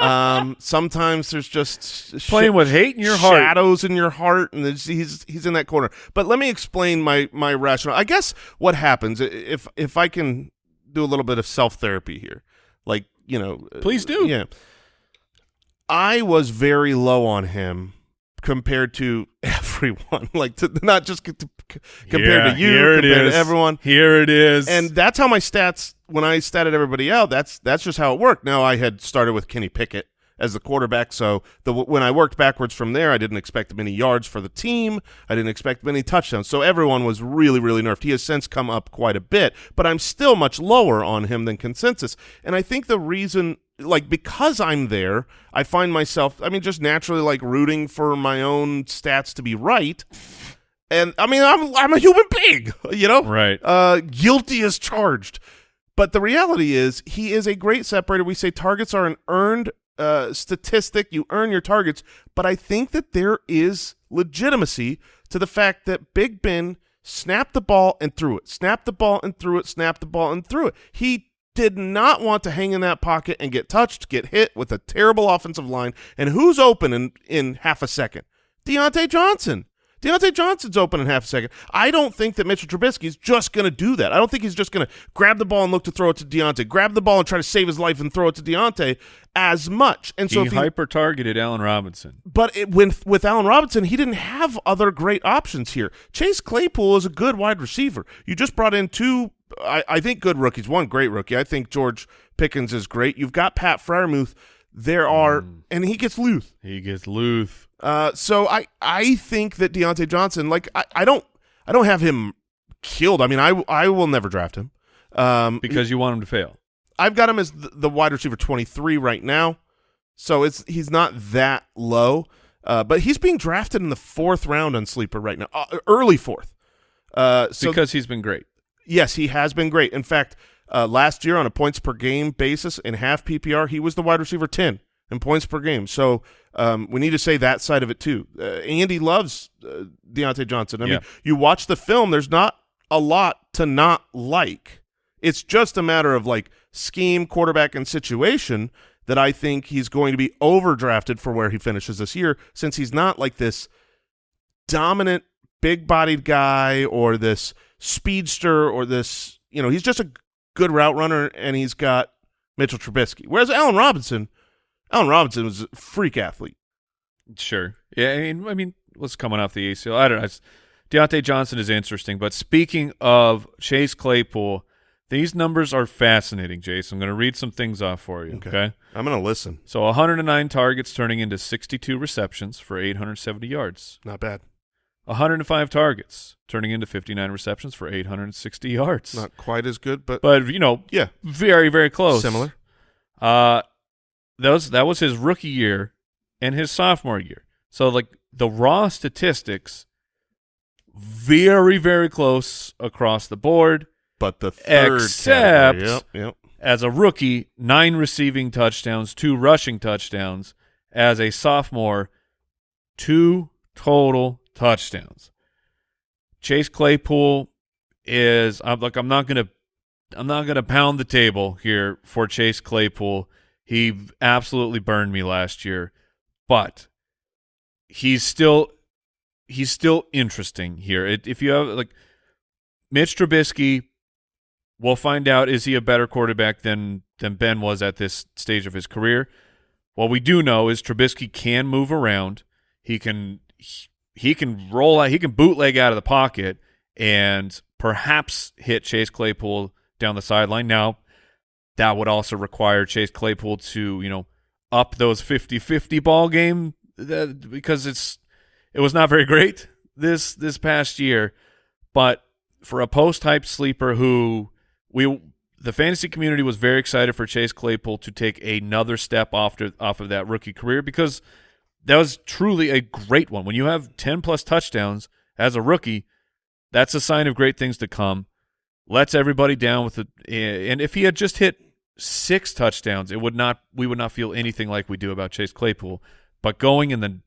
um, sometimes there's just Playing sh- with hate in your heart. shadows in your heart, and he's he's in that corner. But let me explain my my rationale. I guess what happens if if I can do a little bit of self therapy here, like you know, Please do. Yeah, I was very low on him compared to everyone, like to, not just to, compared Yeah, to you, compared is. to everyone. Here it is. And that's how my stats when I statted everybody out. That's that's just how it worked. Now I had started with Kenny Pickett as the quarterback, so the when I worked backwards from there, I didn't expect many yards for the team. I didn't expect many touchdowns. So everyone was really really nerfed. He has since come up quite a bit, but I'm still much lower on him than consensus. And I think the reason like because I'm there, I find myself I mean just naturally like rooting for my own stats to be right. And I mean I'm I'm a human being, you know? right. uh, guilty as charged. But the reality is, he is a great separator. We say targets are an earned uh, statistic. You earn your targets. But I think that there is legitimacy to the fact that Big Ben snapped the ball and threw it, snapped the ball and threw it, snapped the ball and threw it. He did not want to hang in that pocket and get touched, get hit with a terrible offensive line. And who's open in, in half a second? Diontae Johnson. Diontae Johnson's open in half a second. I don't think that Mitchell Trubisky's just going to do that. I don't think he's just going to grab the ball and look to throw it to Diontae, grab the ball and try to save his life and throw it to Diontae as much. And so he he, hyper targeted Allen Robinson. but it, with with Allen Robinson, he didn't have other great options here. Chase Claypool is a good wide receiver. You just brought in two, I, I think, good rookies. One great rookie. I think George Pickens is great. You've got Pat Freiermuth. There are, and he gets Luth. He gets Luth. Uh, so I I think that Diontae Johnson, like I, I don't I don't have him killed. I mean I I will never draft him. Um, Because you want him to fail. I've got him as the, the wide receiver twenty three right now, so it's he's not that low. Uh, but he's being drafted in the fourth round on sleeper right now, uh, early fourth. Uh, so because he's been great. Yes, he has been great. In fact, uh, last year on a points per game basis in half PPR, he was the wide receiver 10 in points per game. So um, we need to say that side of it too. Uh, Andy loves uh, Diontae Johnson. I Yeah. mean, you watch the film, there's not a lot to not like. It's just a matter of like scheme, quarterback, and situation that I think he's going to be overdrafted for where he finishes this year since he's not like this dominant big bodied guy or this speedster or this you know he's just a good route runner and he's got Mitchell Trubisky whereas Allen Robinson Allen Robinson was a freak athlete Sure. Yeah, I mean, I mean, what's coming off the ACL? I don't know. It's, Diontae Johnson is interesting, but speaking of Chase Claypool, these numbers are fascinating, Jason. I'm going to read some things off for you. Okay. Okay. I'm gonna listen So 109 targets turning into 62 receptions for 870 yards. not bad 105 targets turning into 59 receptions for 860 yards. not quite as good but, but you know, yeah very very close. similar Uh that was that was his rookie year and his sophomore year. So like the raw statistics very very close across the board. but the third Except- yep yep As a rookie, 9 receiving touchdowns, 2 rushing touchdowns. As a sophomore, 2 total touchdowns. Chase Claypool is I'm like I'm not to I'm not to pound the table here for Chase Claypool. He absolutely burned me last year, but he's still he's still interesting here. It, if you have like Mitch Trubisky, we'll find out is he a better quarterback than than Ben was at this stage of his career. What we do know is Trubisky can move around. He can he, he can roll out. He can bootleg out of the pocket and perhaps hit Chase Claypool down the sideline. Now, that would also require Chase Claypool to, you know, up those 50-50 ball game because it's it was not very great this this past year, but for a post hype sleeper who we the fantasy community was very excited for Chase Claypool to take another step off to, off of that rookie career because that was truly a great one. When you have 10 plus touchdowns as a rookie, that's a sign of great things to come. Lets everybody down with it. Eh, and if he had just hit six touchdowns, it would not we would not feel anything like we do about Chase Claypool. But going in the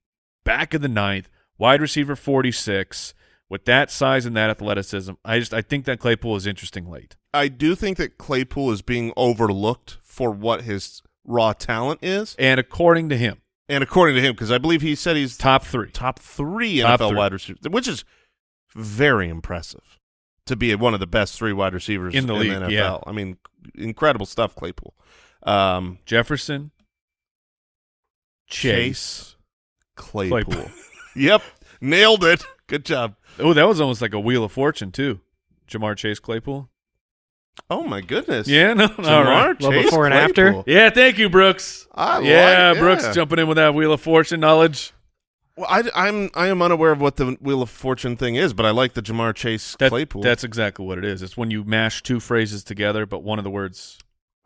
back of the ninth, wide receiver 46, with that size and that athleticism, I just I think that Claypool is interesting late. I do think that Claypool is being overlooked for what his raw talent is, And according to him, and according to him, because I believe he said he's top three. top three Top NFL three. wide receivers, which is very impressive to be one of the best three wide receivers In the league, NFL. yeah. I mean, incredible stuff, Claypool. Um, Jefferson, Chase. Chase Claypool. Claypool. yep, nailed it. Good job. Oh, that was almost like a wheel of fortune too. Ja'Marr Chase Claypool. Oh my goodness. Yeah, no, all Ja'Marr. Well, Chase before and after? Claypool. Yeah, thank you, Brooks. I like- yeah, yeah. Brooks jumping in with that wheel of fortune knowledge. Well, I, I'm I am unaware of what the Wheel of Fortune thing is, but I like the Ja'Marr Chase That- Claypool. That's exactly what it is. It's when you mash two phrases together, but one of the words.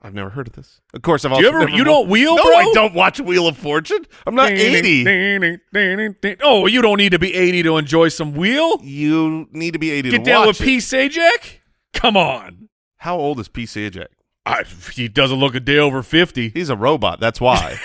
I've never heard of this. Of course, I've Do also you ever? never You don't wheel, No, bro? I don't watch Wheel of Fortune. I'm not eighty. Oh, you don't need to be eighty to enjoy some wheel. You need to be eighty Get to down with it. P. Sajak. Come on. How old is P. Sajak? I, he doesn't look a day over fifty. He's a robot. That's why.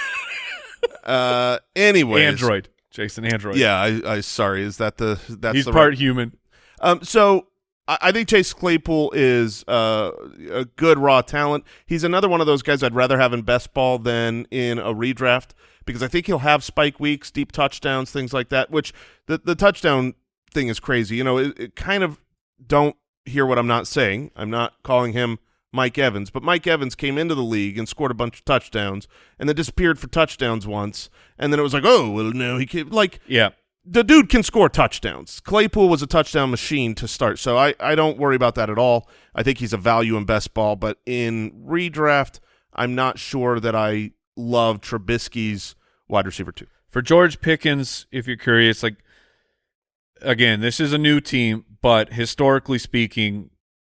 uh, anyways, Android, Jason. Android. Yeah, I, I sorry. Is that the that's he's the part right- human. Um, so I, I think Chase Claypool is uh, a good raw talent. He's another one of those guys I'd rather have in best ball than in a redraft because I think he'll have spike weeks, deep touchdowns, things like that. Which the the touchdown thing is crazy. You know, it, it kind of don't hear what I'm not saying. I'm not calling him Mike Evans, but Mike Evans came into the league and scored a bunch of touchdowns and then disappeared for touchdowns once, and then it was like, oh well, no, he can like Yeah. the dude can score touchdowns. Claypool was a touchdown machine to start, so I, I don't worry about that at all. I think he's a value in best ball, but in redraft, I'm not sure that I love Trubisky's wide receiver too. For George Pickens, if you're curious, like again, this is a new team, but historically speaking,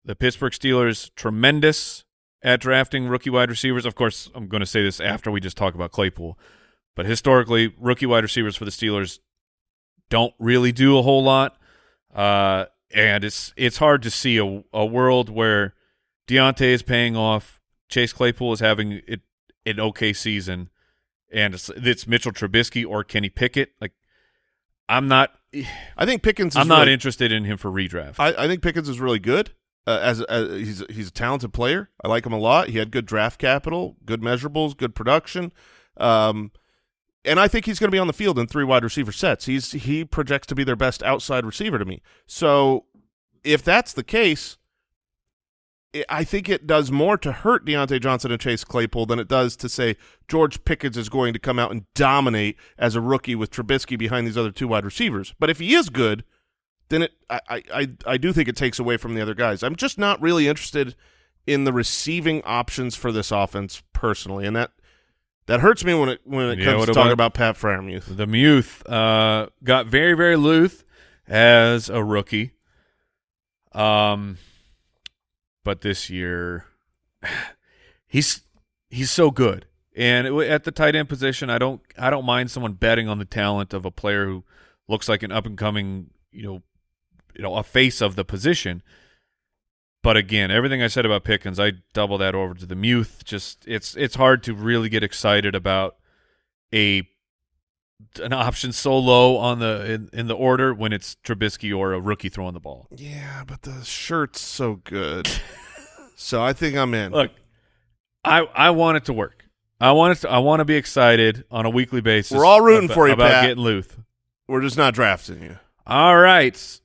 the Pittsburgh Steelers tremendous at drafting rookie wide receivers. Of course, I'm going to say this after we just talk about Claypool, but historically, rookie wide receivers for the Steelers don't really do a whole lot, uh, and it's it's hard to see a, a world where Diontae is paying off, Chase Claypool is having it an okay season, and it's, it's Mitchell Trubisky or Kenny Pickett. Like, I'm not, I think Pickens. Is I'm not really- interested in him for redraft. I, I think Pickens is really good. Uh, as, as he's he's a talented player. I like him a lot. He had good draft capital, good measurables, good production. Um, and I think he's going to be on the field in three wide receiver sets. He's he projects to be their best outside receiver to me. So if that's the case, I- I think it does more to hurt Diontae Johnson and Chase Claypool than it does to say George Pickens is going to come out and dominate as a rookie with Trubisky behind these other two wide receivers. But if he is good, then it I, I, I, I do think it takes away from the other guys. I'm just not really interested in the receiving options for this offense personally, and that that hurts me when it when it Yeah, comes to talking about- about Pat Freiermuth. the Muth uh, got very, very loose as a rookie. Um, but this year, he's he's so good, and at the tight end position, I don't I don't mind someone betting on the talent of a player who looks like an up and coming, you know, you know, a face of the position. But again, everything I said about Pickens, I double that over to the Muth. Just it's it's hard to really get excited about a an option so low on the in, in the order when it's Trubisky or a rookie throwing the ball. Yeah, but the shirt's so good, so I think I'm in. Look, I I want it to work. I want it to, I want to be excited on a weekly basis. We're all rooting about, for you, about Pat. getting Luth. We're just not drafting you. All right,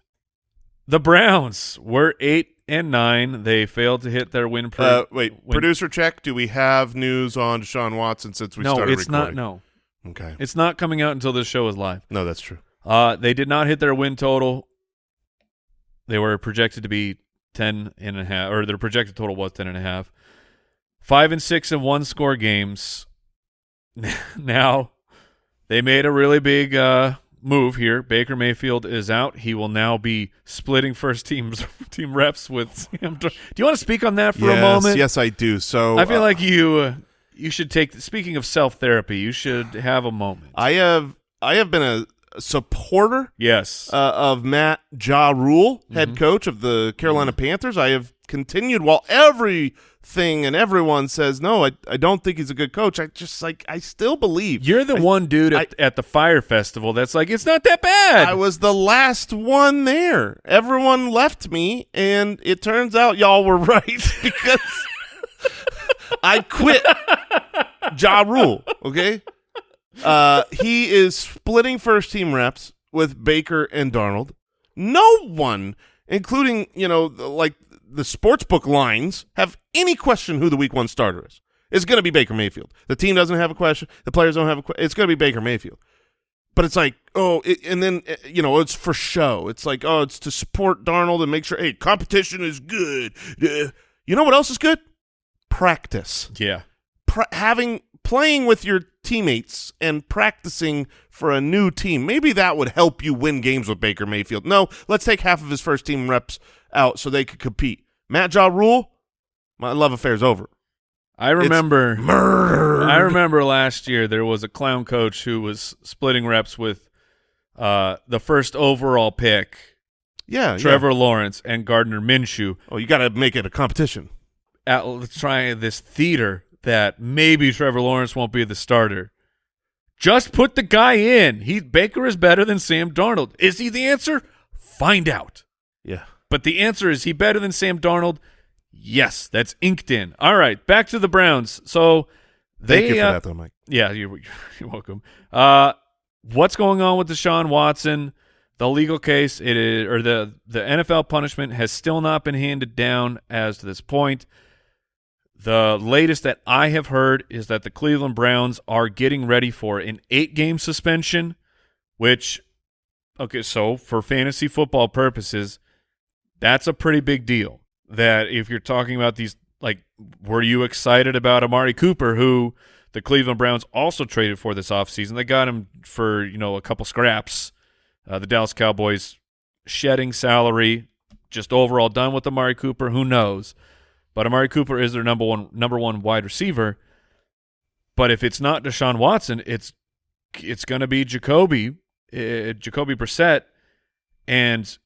the Browns were eight and nine. They failed to hit their win. Pre- Uh, wait, win- producer check. Do we have news on Deshaun Watson since we no, started it's not. recording? No, Okay. it's not coming out until this show is live. No, that's true. Uh, they did not hit their win total. They were projected to be ten and a half, or their projected total was ten and a half. Five and six in one score games. now, they made a really big uh, move here. Baker Mayfield is out. He will now be splitting first teams team reps with Sam. Dar- Do you want to speak on that for yes, a moment? Yes, I do. So I feel uh, like you uh, you should take. Speaking of self therapy, you should have a moment. I have I have been a supporter yes. uh, of Matt Ja Rule, Mm-hmm. head coach of the Carolina Panthers. I have continued while everything and everyone says no. I I don't think he's a good coach. I just like I still believe You're the I- one dude at, at the fire festival that's like, it's not that bad. I was the last one there. Everyone left me, and it turns out y'all were right because I quit Ja Rule. Okay, uh, he is splitting first team reps with Baker and Darnold. No one, including you know like the sportsbook lines, have any question who the Week One starter is. It's going to be Baker Mayfield. The team doesn't have a question. The players don't have a question. It's going to be Baker Mayfield but it's like oh it, and then uh, you know it's for show it's like oh it's to support darnold and make sure hey competition is good Uh, you know what else is good practice yeah. pra- having playing with your teammates and practicing for a new team maybe that would help you win games with baker mayfield no let's take half of his first team reps out so they could compete matt jaw rule my love affair's over I remember. murder I remember last year there was a clown coach who was splitting reps with uh, the first overall pick, yeah yeah. Trevor Lawrence and Gardner Minshew, oh you got to make it a competition at trying this theater that maybe Trevor Lawrence won't be the starter. Just put the guy in. He Baker is better than Sam Darnold. Is he the answer? Find out. yeah But the answer is he better than Sam Darnold? Yes, that's inked in. All right, back to the Browns. So they thank you for uh, that though mike Yeah, you're, you're welcome. Uh, what's going on with Deshaun Watson? The legal case, it is, or the the NFL punishment has still not been handed down as to this point. The latest that I have heard is that the Cleveland Browns are getting ready for an eight game suspension, which, okay, so for fantasy football purposes, that's a pretty big deal. That if you're talking about these, like, were you excited about Amari Cooper, who the Cleveland Browns also traded for this offseason? They got him for, you know, a couple scraps. Uh, the Dallas Cowboys shedding salary, just overall done with Amari Cooper. Who knows? But Amari Cooper is their number one number one wide receiver. But if it's not Deshaun Watson, it's it's going to be Jacoby, uh, Jacoby Brissett, and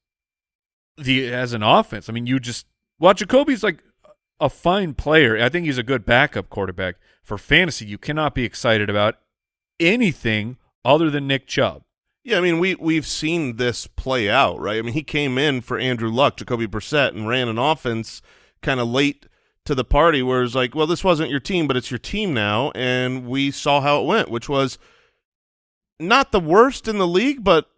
the as an offense. I mean, you just well, Jacoby's like a fine player. I think he's a good backup quarterback for fantasy. You cannot be excited about anything other than Nick Chubb. Yeah, I mean we we've seen this play out, right? I mean he came in for Andrew Luck, Jacoby Brissett, and ran an offense kind of late to the party where it's like, well, this wasn't your team, but it's your team now, and we saw how it went, which was not the worst in the league, but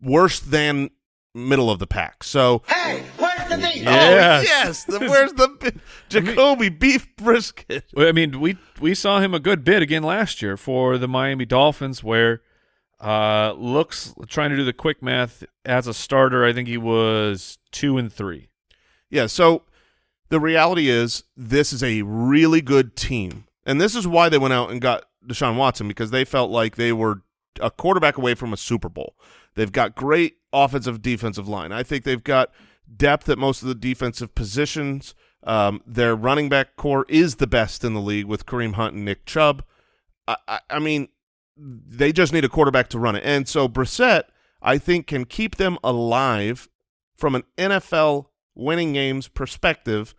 worse than middle of the pack. So Hey, where's the meat? Yes. oh, yes, the, where's the bi- Jacoby beef brisket? Well, I mean, we we saw him a good bit again last year for the Miami Dolphins, where uh looks trying to do the quick math as a starter. I think he was two and three. Yeah, so the reality is this is a really good team. And this is why they went out and got Deshaun Watson because they felt like they were a quarterback away from a Super Bowl. They've got great offensive defensive line. I think they've got depth at most of the defensive positions. Um, their running back core is the best in the league with Kareem Hunt and Nick Chubb. I, I, I mean, they just need a quarterback to run it. And so Brissett, I think, can keep them alive from an NFL winning games perspective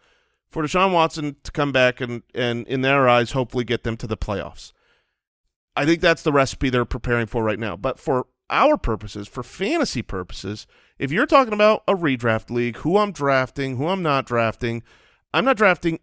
for Deshaun Watson to come back and, and in their eyes, hopefully get them to the playoffs. I think that's the recipe they're preparing for right now. But for our purposes, for fantasy purposes, if you're talking about a redraft league, who I'm drafting, who I'm not drafting, I'm not drafting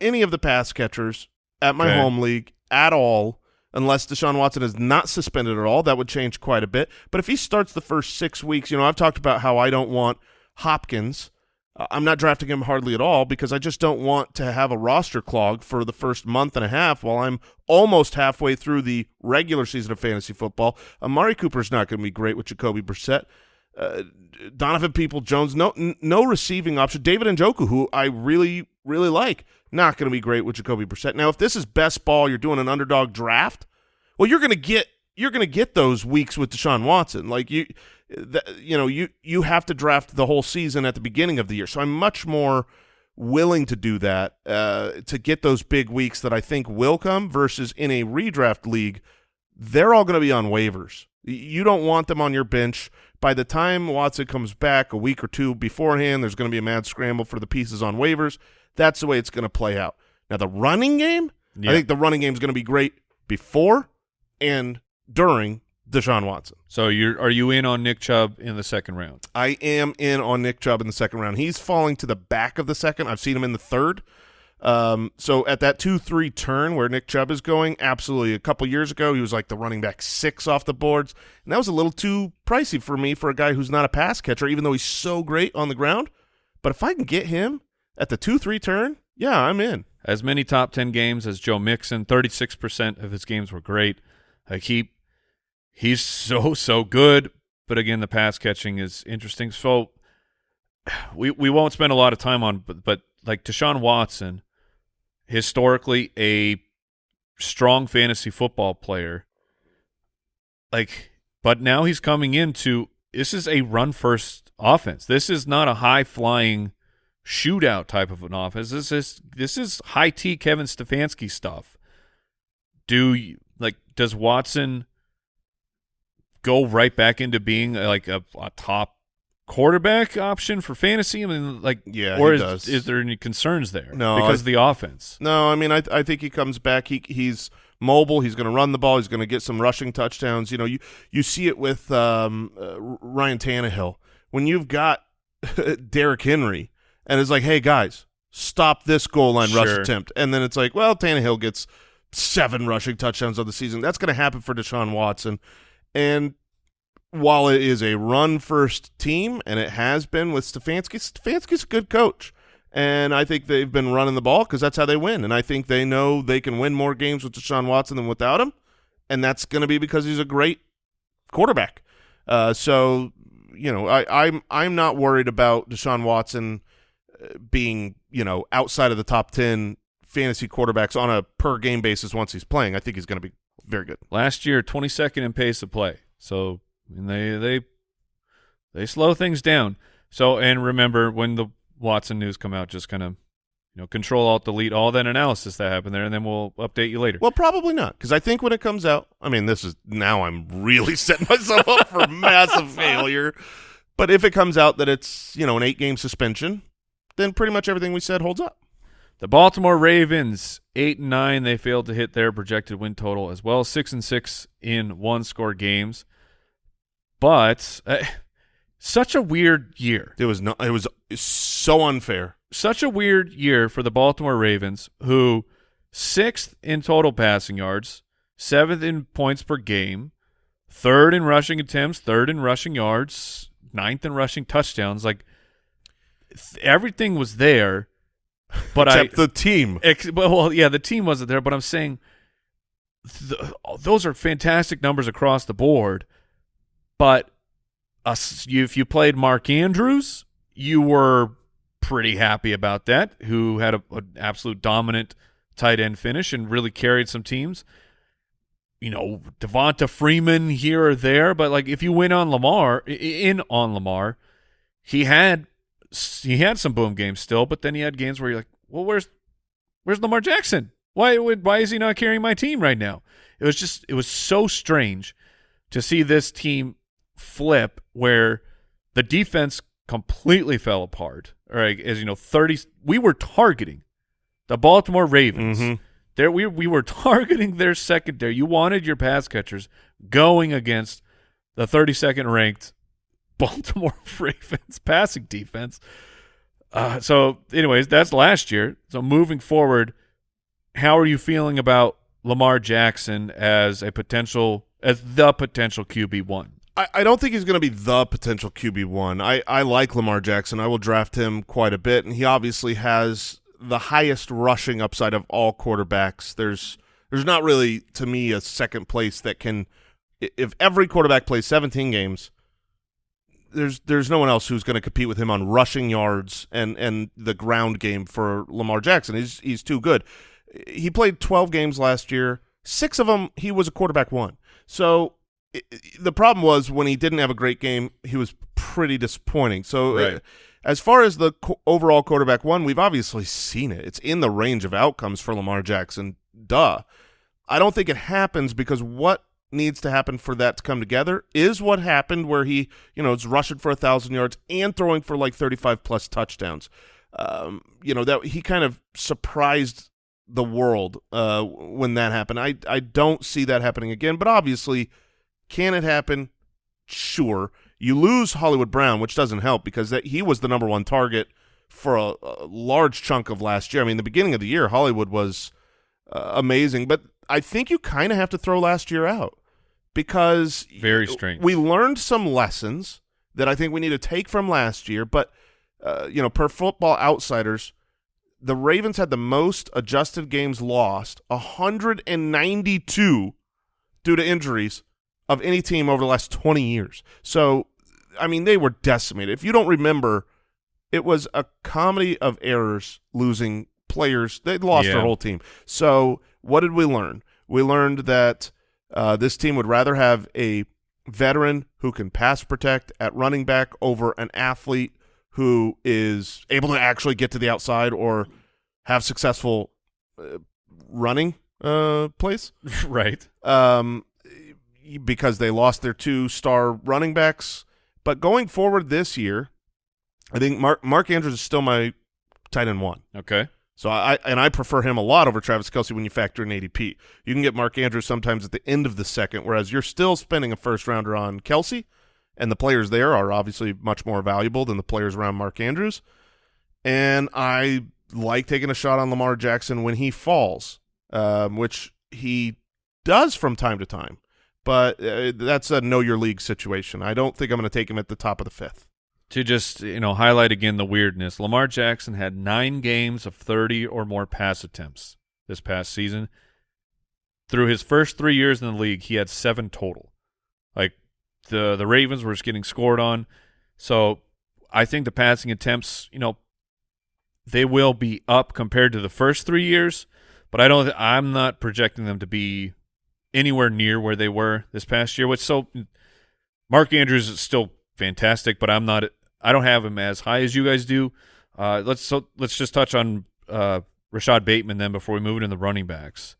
any of the pass catchers at my Okay. home league at all unless Deshaun Watson is not suspended at all. That would change quite a bit. But if he starts the first six weeks, you know, I've talked about how I don't want Hopkins. Uh, I'm not drafting him hardly at all because I just don't want to have a roster clog for the first month and a half while I'm almost halfway through the regular season of fantasy football. Amari Cooper's not going to be great with Jacoby Brissett. Uh, Donovan Peoples-Jones, no no receiving option. David Njoku, who I really really like, not going to be great with Jacoby Brissett. Now, if this is best ball, you're doing an underdog draft. Well, you're going to get you're going to get those weeks with Deshaun Watson. Like you, that, you know, you you have to draft the whole season at the beginning of the year. So I'm much more willing to do that uh, to get those big weeks that I think will come versus in a redraft league, they're all going to be on waivers. You don't want them on your bench. By the time Watson comes back a week or two beforehand, there's going to be a mad scramble for the pieces on waivers. That's the way it's going to play out. Now, the running game, Yeah. I think the running game is going to be great before and during Deshaun Watson. So you're are you in on Nick Chubb in the second round? I am in on Nick Chubb in the second round. He's falling to the back of the second. I've seen him in the third. Um, so at that two three turn where Nick Chubb is going, absolutely. A couple years ago, he was like the running back six off the boards, and that was a little too pricey for me for a guy who's not a pass catcher, even though he's so great on the ground. But if I can get him at the two three turn, yeah, I'm in. As many top ten games as Joe Mixon. Thirty six percent of his games were great. Like he he's so so good, but again, the pass catching is interesting. So we we won't spend a lot of time on, but but like Deshaun Watson, historically a strong fantasy football player. Like, but now he's coming into this is a run first offense. This is not a high flying shootout type of an offense. This is this is high T Kevin Stefanski stuff. Do you, like does Watson go right back into being uh, like a, a top quarterback option for fantasy? I mean, like, Yeah, or he is does. is there any concerns there? No, because I- of the offense. No, I mean, I I think he comes back. He he's mobile. He's going to run the ball. He's going to get some rushing touchdowns. You know, you you see it with um, uh, Ryan Tannehill when you've got Derrick Henry, and it's like, hey guys, stop this goal line rush attempt, and then it's like, well, Tannehill gets seven rushing touchdowns on the season. That's going to happen for Deshaun Watson, and while it is a run first team, and it has been with Stefanski, Stefanski's a good coach. And I think they've been running the ball because that's how they win. And I think they know they can win more games with Deshaun Watson than without him. And that's going to be because he's a great quarterback. Uh, so, you know, I, I'm I'm not worried about Deshaun Watson uh, being, you know, outside of the top 10 fantasy quarterbacks on a per game basis once he's playing. I think he's going to be very good. Last year, 22nd in pace of play. So they they they slow things down. So and remember when the Watson news come out, just kind of you know control alt delete all that analysis that happened there, and then we'll update you later. Well, probably not, because I think when it comes out, I mean, this is now I'm really setting myself up for massive failure. But if it comes out that it's you know an eight game suspension, then pretty much everything we said holds up. The Baltimore Ravens, eight and nine, they failed to hit their projected win total as well, six and six in one score games. But uh, such a weird year. It was no, it was so unfair. such a weird year for the Baltimore Ravens, who sixth in total passing yards, seventh in points per game, third in rushing attempts, third in rushing yards, ninth in rushing touchdowns. Like th- everything was there, but Except I the team. Ex- well, yeah, the team wasn't there, but I'm saying th- those are fantastic numbers across the board. But us, you, if you played Mark Andrews, you were pretty happy about that. Who had a, an absolute dominant tight end finish and really carried some teams. You know, Devonta Freeman here or there, but like if you win on Lamar, in on Lamar, he had he had some boom games still, but then he had games where you're like, well, where's where's Lamar Jackson? Why would why is he not carrying my team right now? It was just it was so strange to see this team flip where the defense completely fell apart. All right, as you know, thirty we were targeting the Baltimore Ravens. Mhm. There we we were targeting their secondary. You wanted your pass catchers going against the 32nd ranked Baltimore Ravens passing defense. Uh, so, anyways, that's last year. So, moving forward, how are you feeling about Lamar Jackson as a potential, as the potential QB one? I, I don't think he's going to be the potential QB one. I, I like Lamar Jackson. I will draft him quite a bit, and he obviously has the highest rushing upside of all quarterbacks. There's there's not really to me a second place that can. If every quarterback plays 17 games, there's there's no one else who's going to compete with him on rushing yards and and the ground game for Lamar Jackson. He's he's too good. He played 12 games last year. six of them he was a quarterback one. So the problem was when he didn't have a great game, he was pretty disappointing. So uh, Right. as far as the co- overall quarterback one, we've obviously seen it. It's in the range of outcomes for Lamar Jackson. Duh. I don't think it happens because what needs to happen for that to come together is what happened where he, you know, is rushing for a thousand yards and throwing for like 35 plus touchdowns. Um, you know, that he kind of surprised the world uh, when that happened. I, I don't see that happening again, but obviously, can it happen? Sure. You lose Hollywood Brown, which doesn't help because that he was the number one target for a, a large chunk of last year. I mean, the beginning of the year, Hollywood was uh, amazing, but I think you kind of have to throw last year out because Very strange. We learned some lessons that I think we need to take from last year, but uh, you know, per Football Outsiders, the Ravens had the most adjusted games lost, 192 due to injuries of any team over the last 20 years. So, I mean, they were decimated. If you don't remember, it was a comedy of errors losing players. They lost Yeah. their whole team. So, what did we learn? We learned that uh, this team would rather have a veteran who can pass protect at running back over an athlete who is able to actually get to the outside or have successful uh, running uh, plays right. um, because they lost their two star running backs. But going forward this year, I think Mark Mark Andrews is still my tight end one. Okay. So I and I prefer him a lot over Travis Kelce when you factor in ADP. You can get Mark Andrews sometimes at the end of the second, whereas you're still spending a first rounder on Kelce, and the players there are obviously much more valuable than the players around Mark Andrews. And I like taking a shot on Lamar Jackson when he falls, um, which he does from time to time. But uh, that's a know your league situation. I don't think I'm going to take him at the top of the fifth. To just you know highlight again the weirdness, Lamar Jackson had nine games of thirty or more pass attempts this past season. Through his first three years in the league, he had seven total. Like the the Ravens were just getting scored on, so I think the passing attempts, you know, they will be up compared to the first three years, but I don't. I'm not projecting them to be anywhere near where they were this past year. Which so, Mark Andrews is still fantastic, but I'm not. I don't have him as high as you guys do. Uh, let's so let's just touch on uh, Rashod Bateman then before we move into the running backs.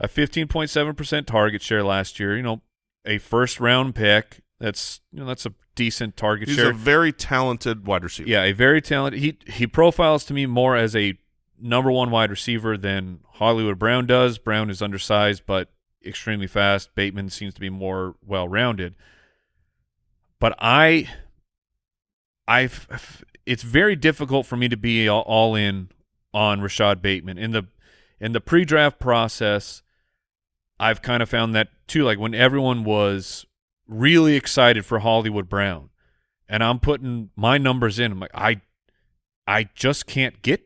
A 15.7 percent target share last year. You know, a first round pick. That's you know that's a decent target He's share. a very talented wide receiver. Yeah, a very talented. He he profiles to me more as a number one wide receiver than Hollywood Brown does. Brown is undersized but extremely fast. Bateman seems to be more well rounded. But I, I, it's very difficult for me to be all, all in on Rashod Bateman in the in the pre-draft process. I've kind of found that too. Like when everyone was really excited for Hollywood Brown, and I'm putting my numbers in. I'm like, I, I just can't get,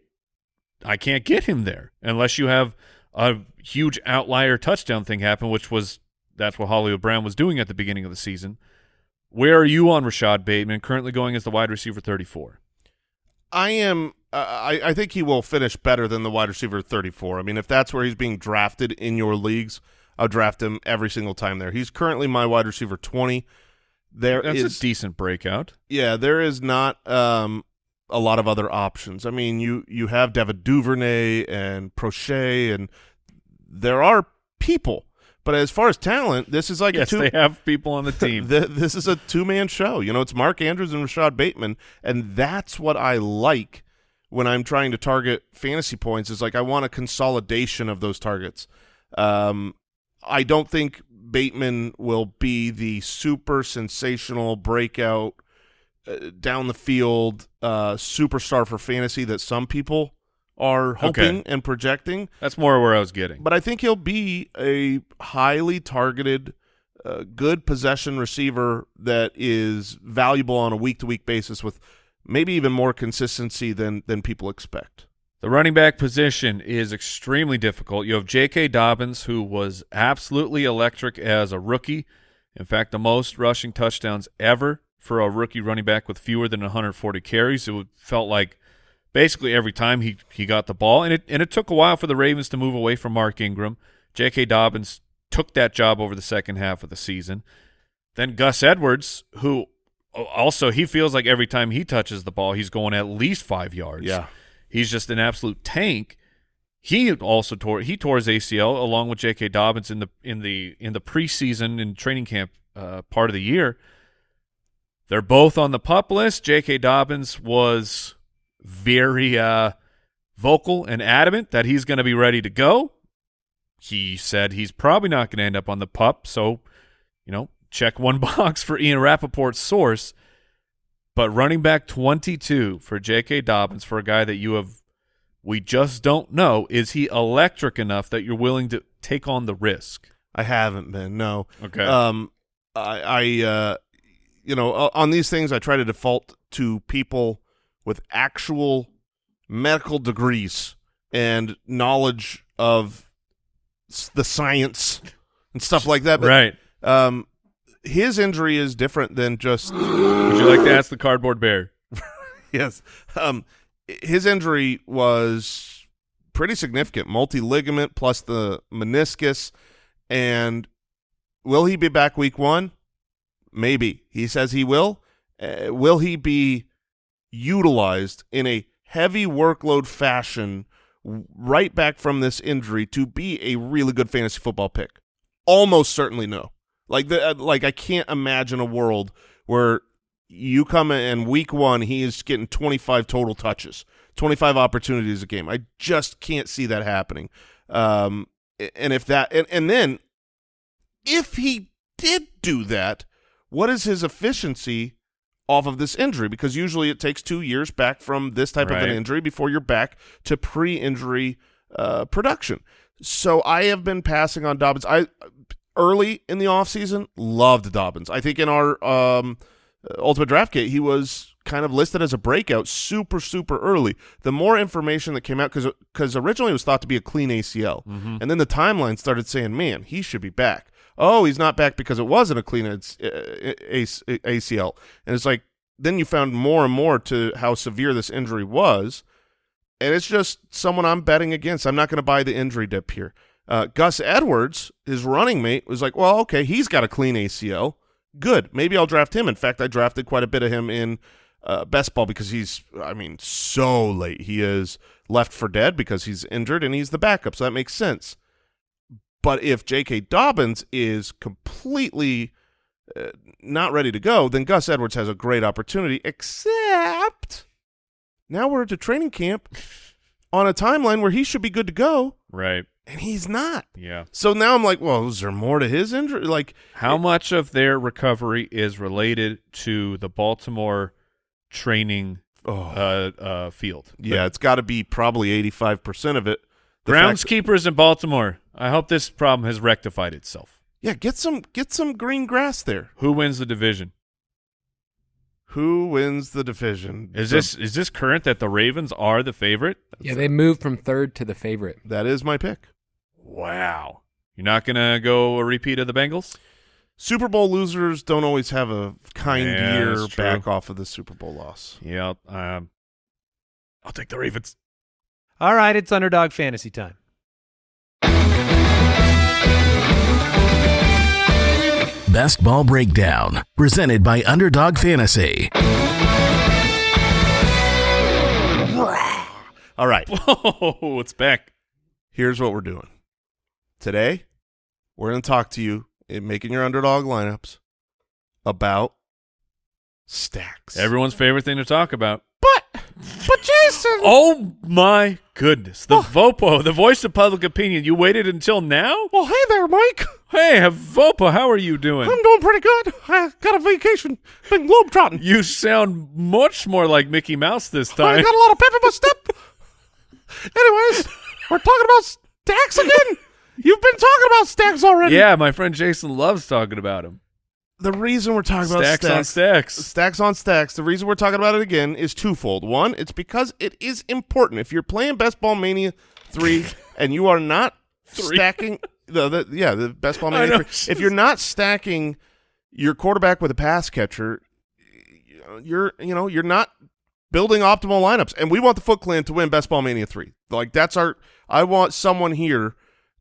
I can't get him there unless you have a huge outlier touchdown thing happen, which was that's what Hollywood Brown was doing at the beginning of the season. Where are you on Rashod Bateman? Currently going as the wide receiver 34. I am. Uh, I, I think he will finish better than the wide receiver 34. I mean, if that's where he's being drafted in your leagues, I'll draft him every single time there. He's currently my wide receiver 20. There That's is, a decent breakout. yeah, there is not um, a lot of other options. I mean, you you have David Duvernay and Proche, and there are people. But as far as talent, this is like Yes, a two. they have people on the team. Th- this is a two man show. You know, it's Mark Andrews and Rashod Bateman, and that's what I like when I'm trying to target fantasy points. Is like I want a consolidation of those targets. Um, I don't think Bateman will be the super sensational breakout uh, down the field uh, superstar for fantasy that some people are hoping and projecting. That's more where I was getting. But I think he'll be a highly targeted, uh, good possession receiver that is valuable on a week to week basis with maybe even more consistency than than people expect. The running back position is extremely difficult. You have J.K. Dobbins, who was absolutely electric as a rookie. In fact, the most rushing touchdowns ever for a rookie running back with fewer than 140 carries. It felt like basically every time he, he got the ball, and it and it took a while for the Ravens to move away from Mark Ingram J.K. Dobbins took that job over the second half of the season. Then Gus Edwards, who also he feels like every time he touches the ball, he's going at least five yards. Yeah. He's just an absolute tank. He also tore he tore his ACL along with J.K. Dobbins in the in the in the preseason and training camp uh, part of the year. They're both on the pup list. J.K. Dobbins was very uh, vocal and adamant that he's going to be ready to go. He said he's probably not going to end up on the pup, so you know, check one box for Ian Rapoport's source. But running back 22 for J.K. Dobbins for a guy that you have, we just don't know. Is he electric enough that you're willing to take on the risk? I haven't been. No. Okay. Um, I, I uh, you know, on these things, I try to default to people with actual medical degrees and knowledge of the science and stuff like that. But, right. Um, his injury is different than just Would you like to ask the cardboard bear? yes. Um, his injury was pretty significant, multi ligament plus the meniscus, and will he be back week one? Maybe he says he will. Uh, will he be utilized in a heavy workload fashion right back from this injury to be a really good fantasy football pick? Almost certainly no. Like the uh, like I can't imagine a world where you come in week one he is getting 25 total touches, 25 opportunities a game. I just can't see that happening. Um, and if that and, and then if he did do that, what is his efficiency off of this injury? Because usually it takes two years back from this type of an injury before you're back to pre-injury uh, production. So I have been passing on Dobbins. I early in the offseason loved Dobbins. I think in our um, ultimate draft kit he was kind of listed as a breakout super super early. The more information that came out because because originally it was thought to be a clean ACL, and then the timeline started saying, "Man, he should be back." Oh, he's not back because it wasn't a clean AC- uh, ACL, and it's like then you found more and more to how severe this injury was, and it's just someone I'm betting against. I'm not going to buy the injury dip here. Uh, Gus Edwards, his running mate, was like, "Well, okay, he's got a clean ACL. Good, maybe I'll draft him." In fact, I drafted quite a bit of him in uh, best ball because he's, I mean, so late. He is left for dead because he's injured and he's the backup, so that makes sense. But if J.K. Dobbins is completely uh, not ready to go, then Gus Edwards has a great opportunity. Except now we're at training camp on a timeline where he should be good to go, Right. and he's not. Yeah. So now I'm like, well, is there more to his injury? Like, How much of their recovery is related to the Baltimore training oh, uh, uh, field? yeah, it's got to be probably 85% of it. The fact- Groundskeepers in Baltimore. I hope this problem has rectified itself. yeah, get some get some green grass there. Who wins the division? Who wins the division? Is The- this is this current that the Ravens are the favorite? Yeah, they moved from third to the favorite. that is my pick. Wow. You're not gonna go a repeat of the Bengals? Super Bowl losers don't always have a kind Yeah, year back off of the Super Bowl loss. Yeah. Um, I'll take the Ravens. All right, it's underdog fantasy time. Best Ball Breakdown, presented by Underdog Fantasy. All right, Whoa, it's back. here's what we're doing. Today, we're going to talk to you in making your underdog lineups about stacks. Everyone's favorite thing to talk about. But, Jason, Oh my goodness. The oh. Vopo, the voice of public opinion. You waited until now? well, hey there, Mike. Hey, Vopo, how are you doing? I'm doing pretty good. I got a vacation. Been globetrotting. You sound much more like Mickey Mouse this time. I got a lot of pep in my step. Anyways, we're talking about stacks again. You've been talking about stacks already. Yeah, my friend Jason loves talking about him. The reason we're talking about Stacks on stacks, stacks. stacks on stacks. The reason we're talking about it again is twofold. One, it's because it is important. If you're playing Best Ball Mania three and you are not stacking the, the yeah the Best Ball Mania know. three, if you're not stacking your quarterback with a pass catcher, you're you know you're not building optimal lineups. And we want the Foot Clan to win Best Ball Mania three. Like that's our. I want someone here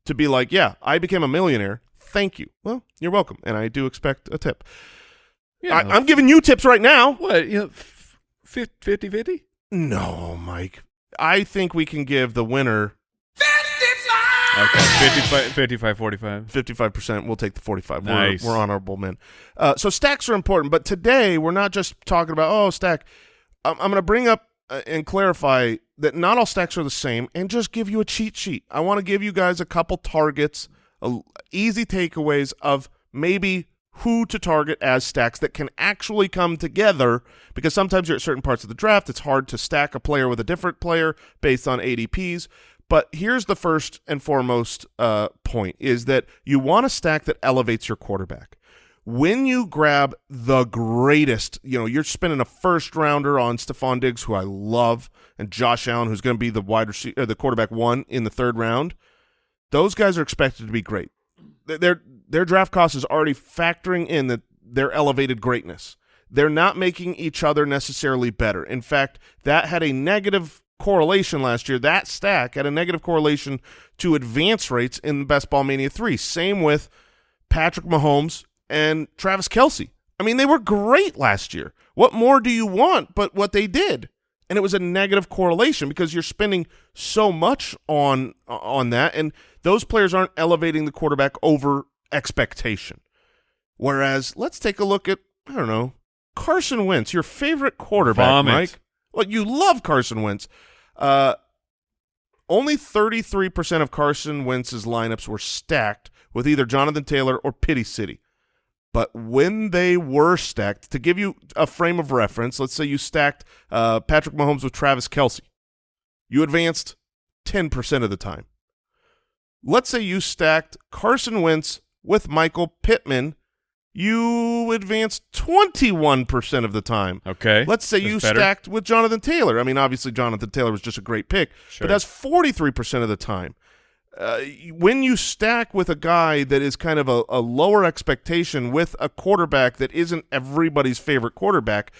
to be like, yeah, I became a millionaire. Thank you. Well, you're welcome, and I do expect a tip. Yeah, I, I'm giving you tips right now. what you know, f- 50-50? No, Mike. I think we can give the winner 55! Okay, 55, 55 45. 55%. We'll take the 45. Nice. We're, we're honorable men. Uh, so stacks are important, but today we're not just talking about, oh, stack. I'm, I'm going to bring up uh, and clarify that not all stacks are the same and just give you a cheat sheet. I want to give you guys a couple targets, easy takeaways of maybe who to target as stacks that can actually come together because sometimes you're at certain parts of the draft. It's hard to stack a player with a different player based on ADPs. But here's the first and foremost uh, point is that you want a stack that elevates your quarterback. When you grab the greatest, you know, you're spending a first rounder on Stefon Diggs, who I love, and Josh Allen, who's going to be the wide receiver, the quarterback one in the third round. Those guys are expected to be great. Their their draft cost is already factoring in that their elevated greatness. They're not making each other necessarily better. In fact, that had a negative correlation last year. That stack had a negative correlation to advance rates in Best Ball Mania 3. Same with Patrick Mahomes and Travis Kelce. I mean, they were great last year. What more do you want but what they did? And it was a negative correlation because you're spending so much on on that, and those players aren't elevating the quarterback over expectation. Whereas, let's take a look at I don't know Carson Wentz, your favorite quarterback, Vomit. Mike. Well, you love Carson Wentz. Uh, only 33% of Carson Wentz's lineups were stacked with either Jonathan Taylor or Pity City. But when they were stacked, to give you a frame of reference, let's say you stacked uh, Patrick Mahomes with Travis Kelce. You advanced 10% of the time. Let's say you stacked Carson Wentz with Michael Pittman. You advanced 21% of the time. Okay. Let's say you better. stacked with Jonathan Taylor. I mean, obviously Jonathan Taylor was just a great pick, Sure. but that's 43% of the time. Uh, when you stack with a guy that is kind of a, a lower expectation with a quarterback that isn't everybody's favorite quarterback,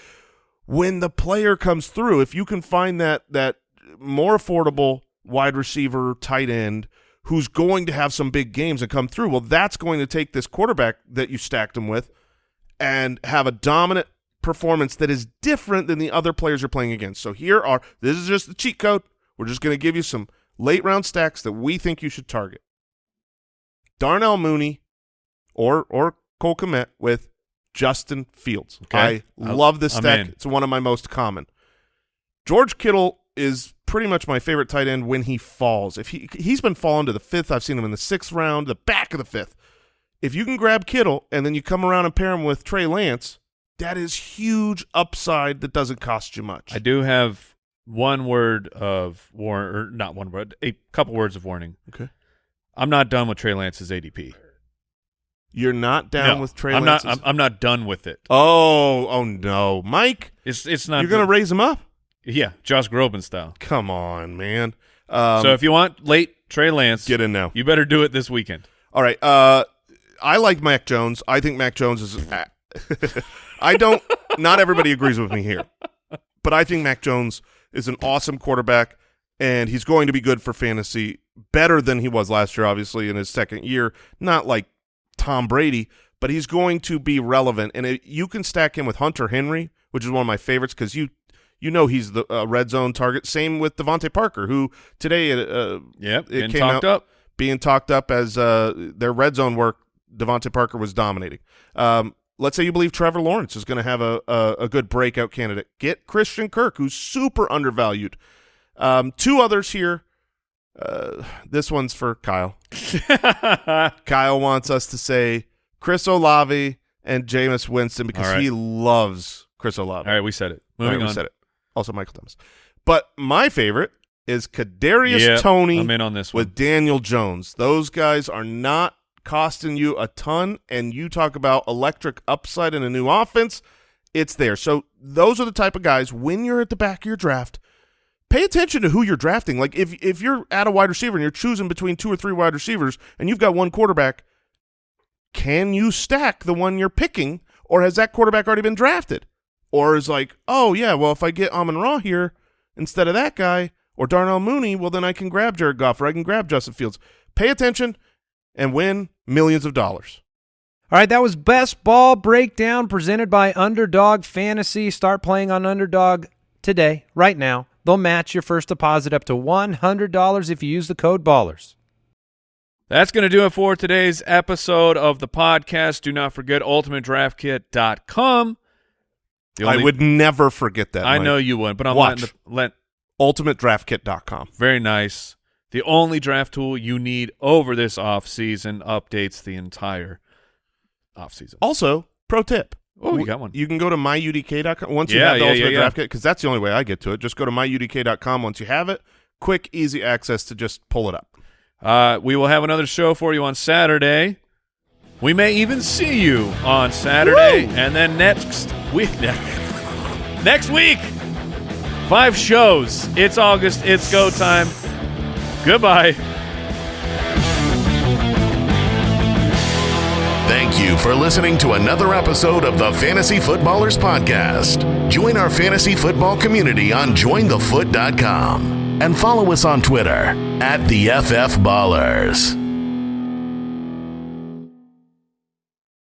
when the player comes through, if you can find that that more affordable wide receiver, tight end who's going to have some big games and come through, well, that's going to take this quarterback that you stacked him with and have a dominant performance that is different than the other players you're playing against. So here are this is just the cheat code. We're just going to give you some late round stacks that we think you should target. Darnell Mooney or or Cole Kmet with Justin Fields. Okay. I love this I'm stack. in. It's one of my most common. George Kittle is pretty much my favorite tight end when he falls. If he he's been falling to the fifth, I've seen him in the sixth round, the back of the fifth. If you can grab Kittle and then you come around and pair him with Trey Lance, that is huge upside that doesn't cost you much. I do have one word of warning, or not one word, a couple words of warning. Okay. I'm not done with Trey Lance's ADP. You're not down No, with Trey I'm Lance. not. I'm, I'm not done with it. oh, oh no, Mike, It's it's not. you're gonna raise him up? Yeah, Josh Groban style. Come on, man. Um, so if you want late Trey Lance, get in now. You better do it this weekend. All right. Uh, I like Mac Jones. I think Mac Jones is. I don't. Not everybody agrees with me here, but I think Mac Jones is an awesome quarterback, and he's going to be good for fantasy. Better than he was last year, obviously in his second year. Not like Tom Brady, but he's going to be relevant, and it, you can stack him with Hunter Henry, which is one of my favorites because you. You know he's the uh, red zone target. Same with DeVante Parker, who today uh, Yep, it came talked out- up. being talked up as uh, their red zone work. DeVante Parker was dominating. Um, let's say you believe Trevor Lawrence is going to have a, a a good breakout candidate. Get Christian Kirk, who's super undervalued. Um, two others here. Uh, this one's for Kyle. Kyle wants us to say Chris Olave and Jameis Winston because right. he loves Chris Olave. All right, we said it. All right, Moving we on. said it. Also, Michael Thomas. But my favorite is Kadarius Yeah, Toney I'm in on this one. with Daniel Jones. Those guys are not costing you a ton, and you talk about electric upside in a new offense, it's there. So those are the type of guys when you're at the back of your draft. Pay attention to who you're drafting. Like if if you're at a wide receiver and you're choosing between two or three wide receivers, and you've got one quarterback, can you stack the one you're picking, or has that quarterback already been drafted? Or is like, oh yeah, well if I get Amon Ra here instead of that guy or Darnell Mooney, well then I can grab Jared Goff or I can grab Justin Fields. Pay attention and win millions of dollars. All right, that was Best Ball Breakdown presented by Underdog Fantasy. Start playing on Underdog today, right now. They'll match your first deposit up to $100 if you use the code BALLERS. That's going to do it for today's episode of the podcast. Do not forget ultimatedraftkit.com. The I would never forget that. I Mike. know you would, but I'm Watch. letting the, let UltimateDraftKit.com. very nice. The only draft tool you need over this off season updates the entire off season. Also, pro tip. Oh, you got one. You can go to myudk.com once you have the yeah, Ultimate yeah, yeah. Draft Kit, because that's the only way I get to it. Just go to myudk.com once you have it. Quick, easy access to just pull it up. Uh, we will have another show for you on Saturday. We may even see you on Saturday, and then next week. next week, five shows. It's August. It's go time. Goodbye. Thank you for listening to another episode of the Fantasy Footballers Podcast. Join our fantasy football community on jointhefoot.com and follow us on Twitter at the FF Ballers.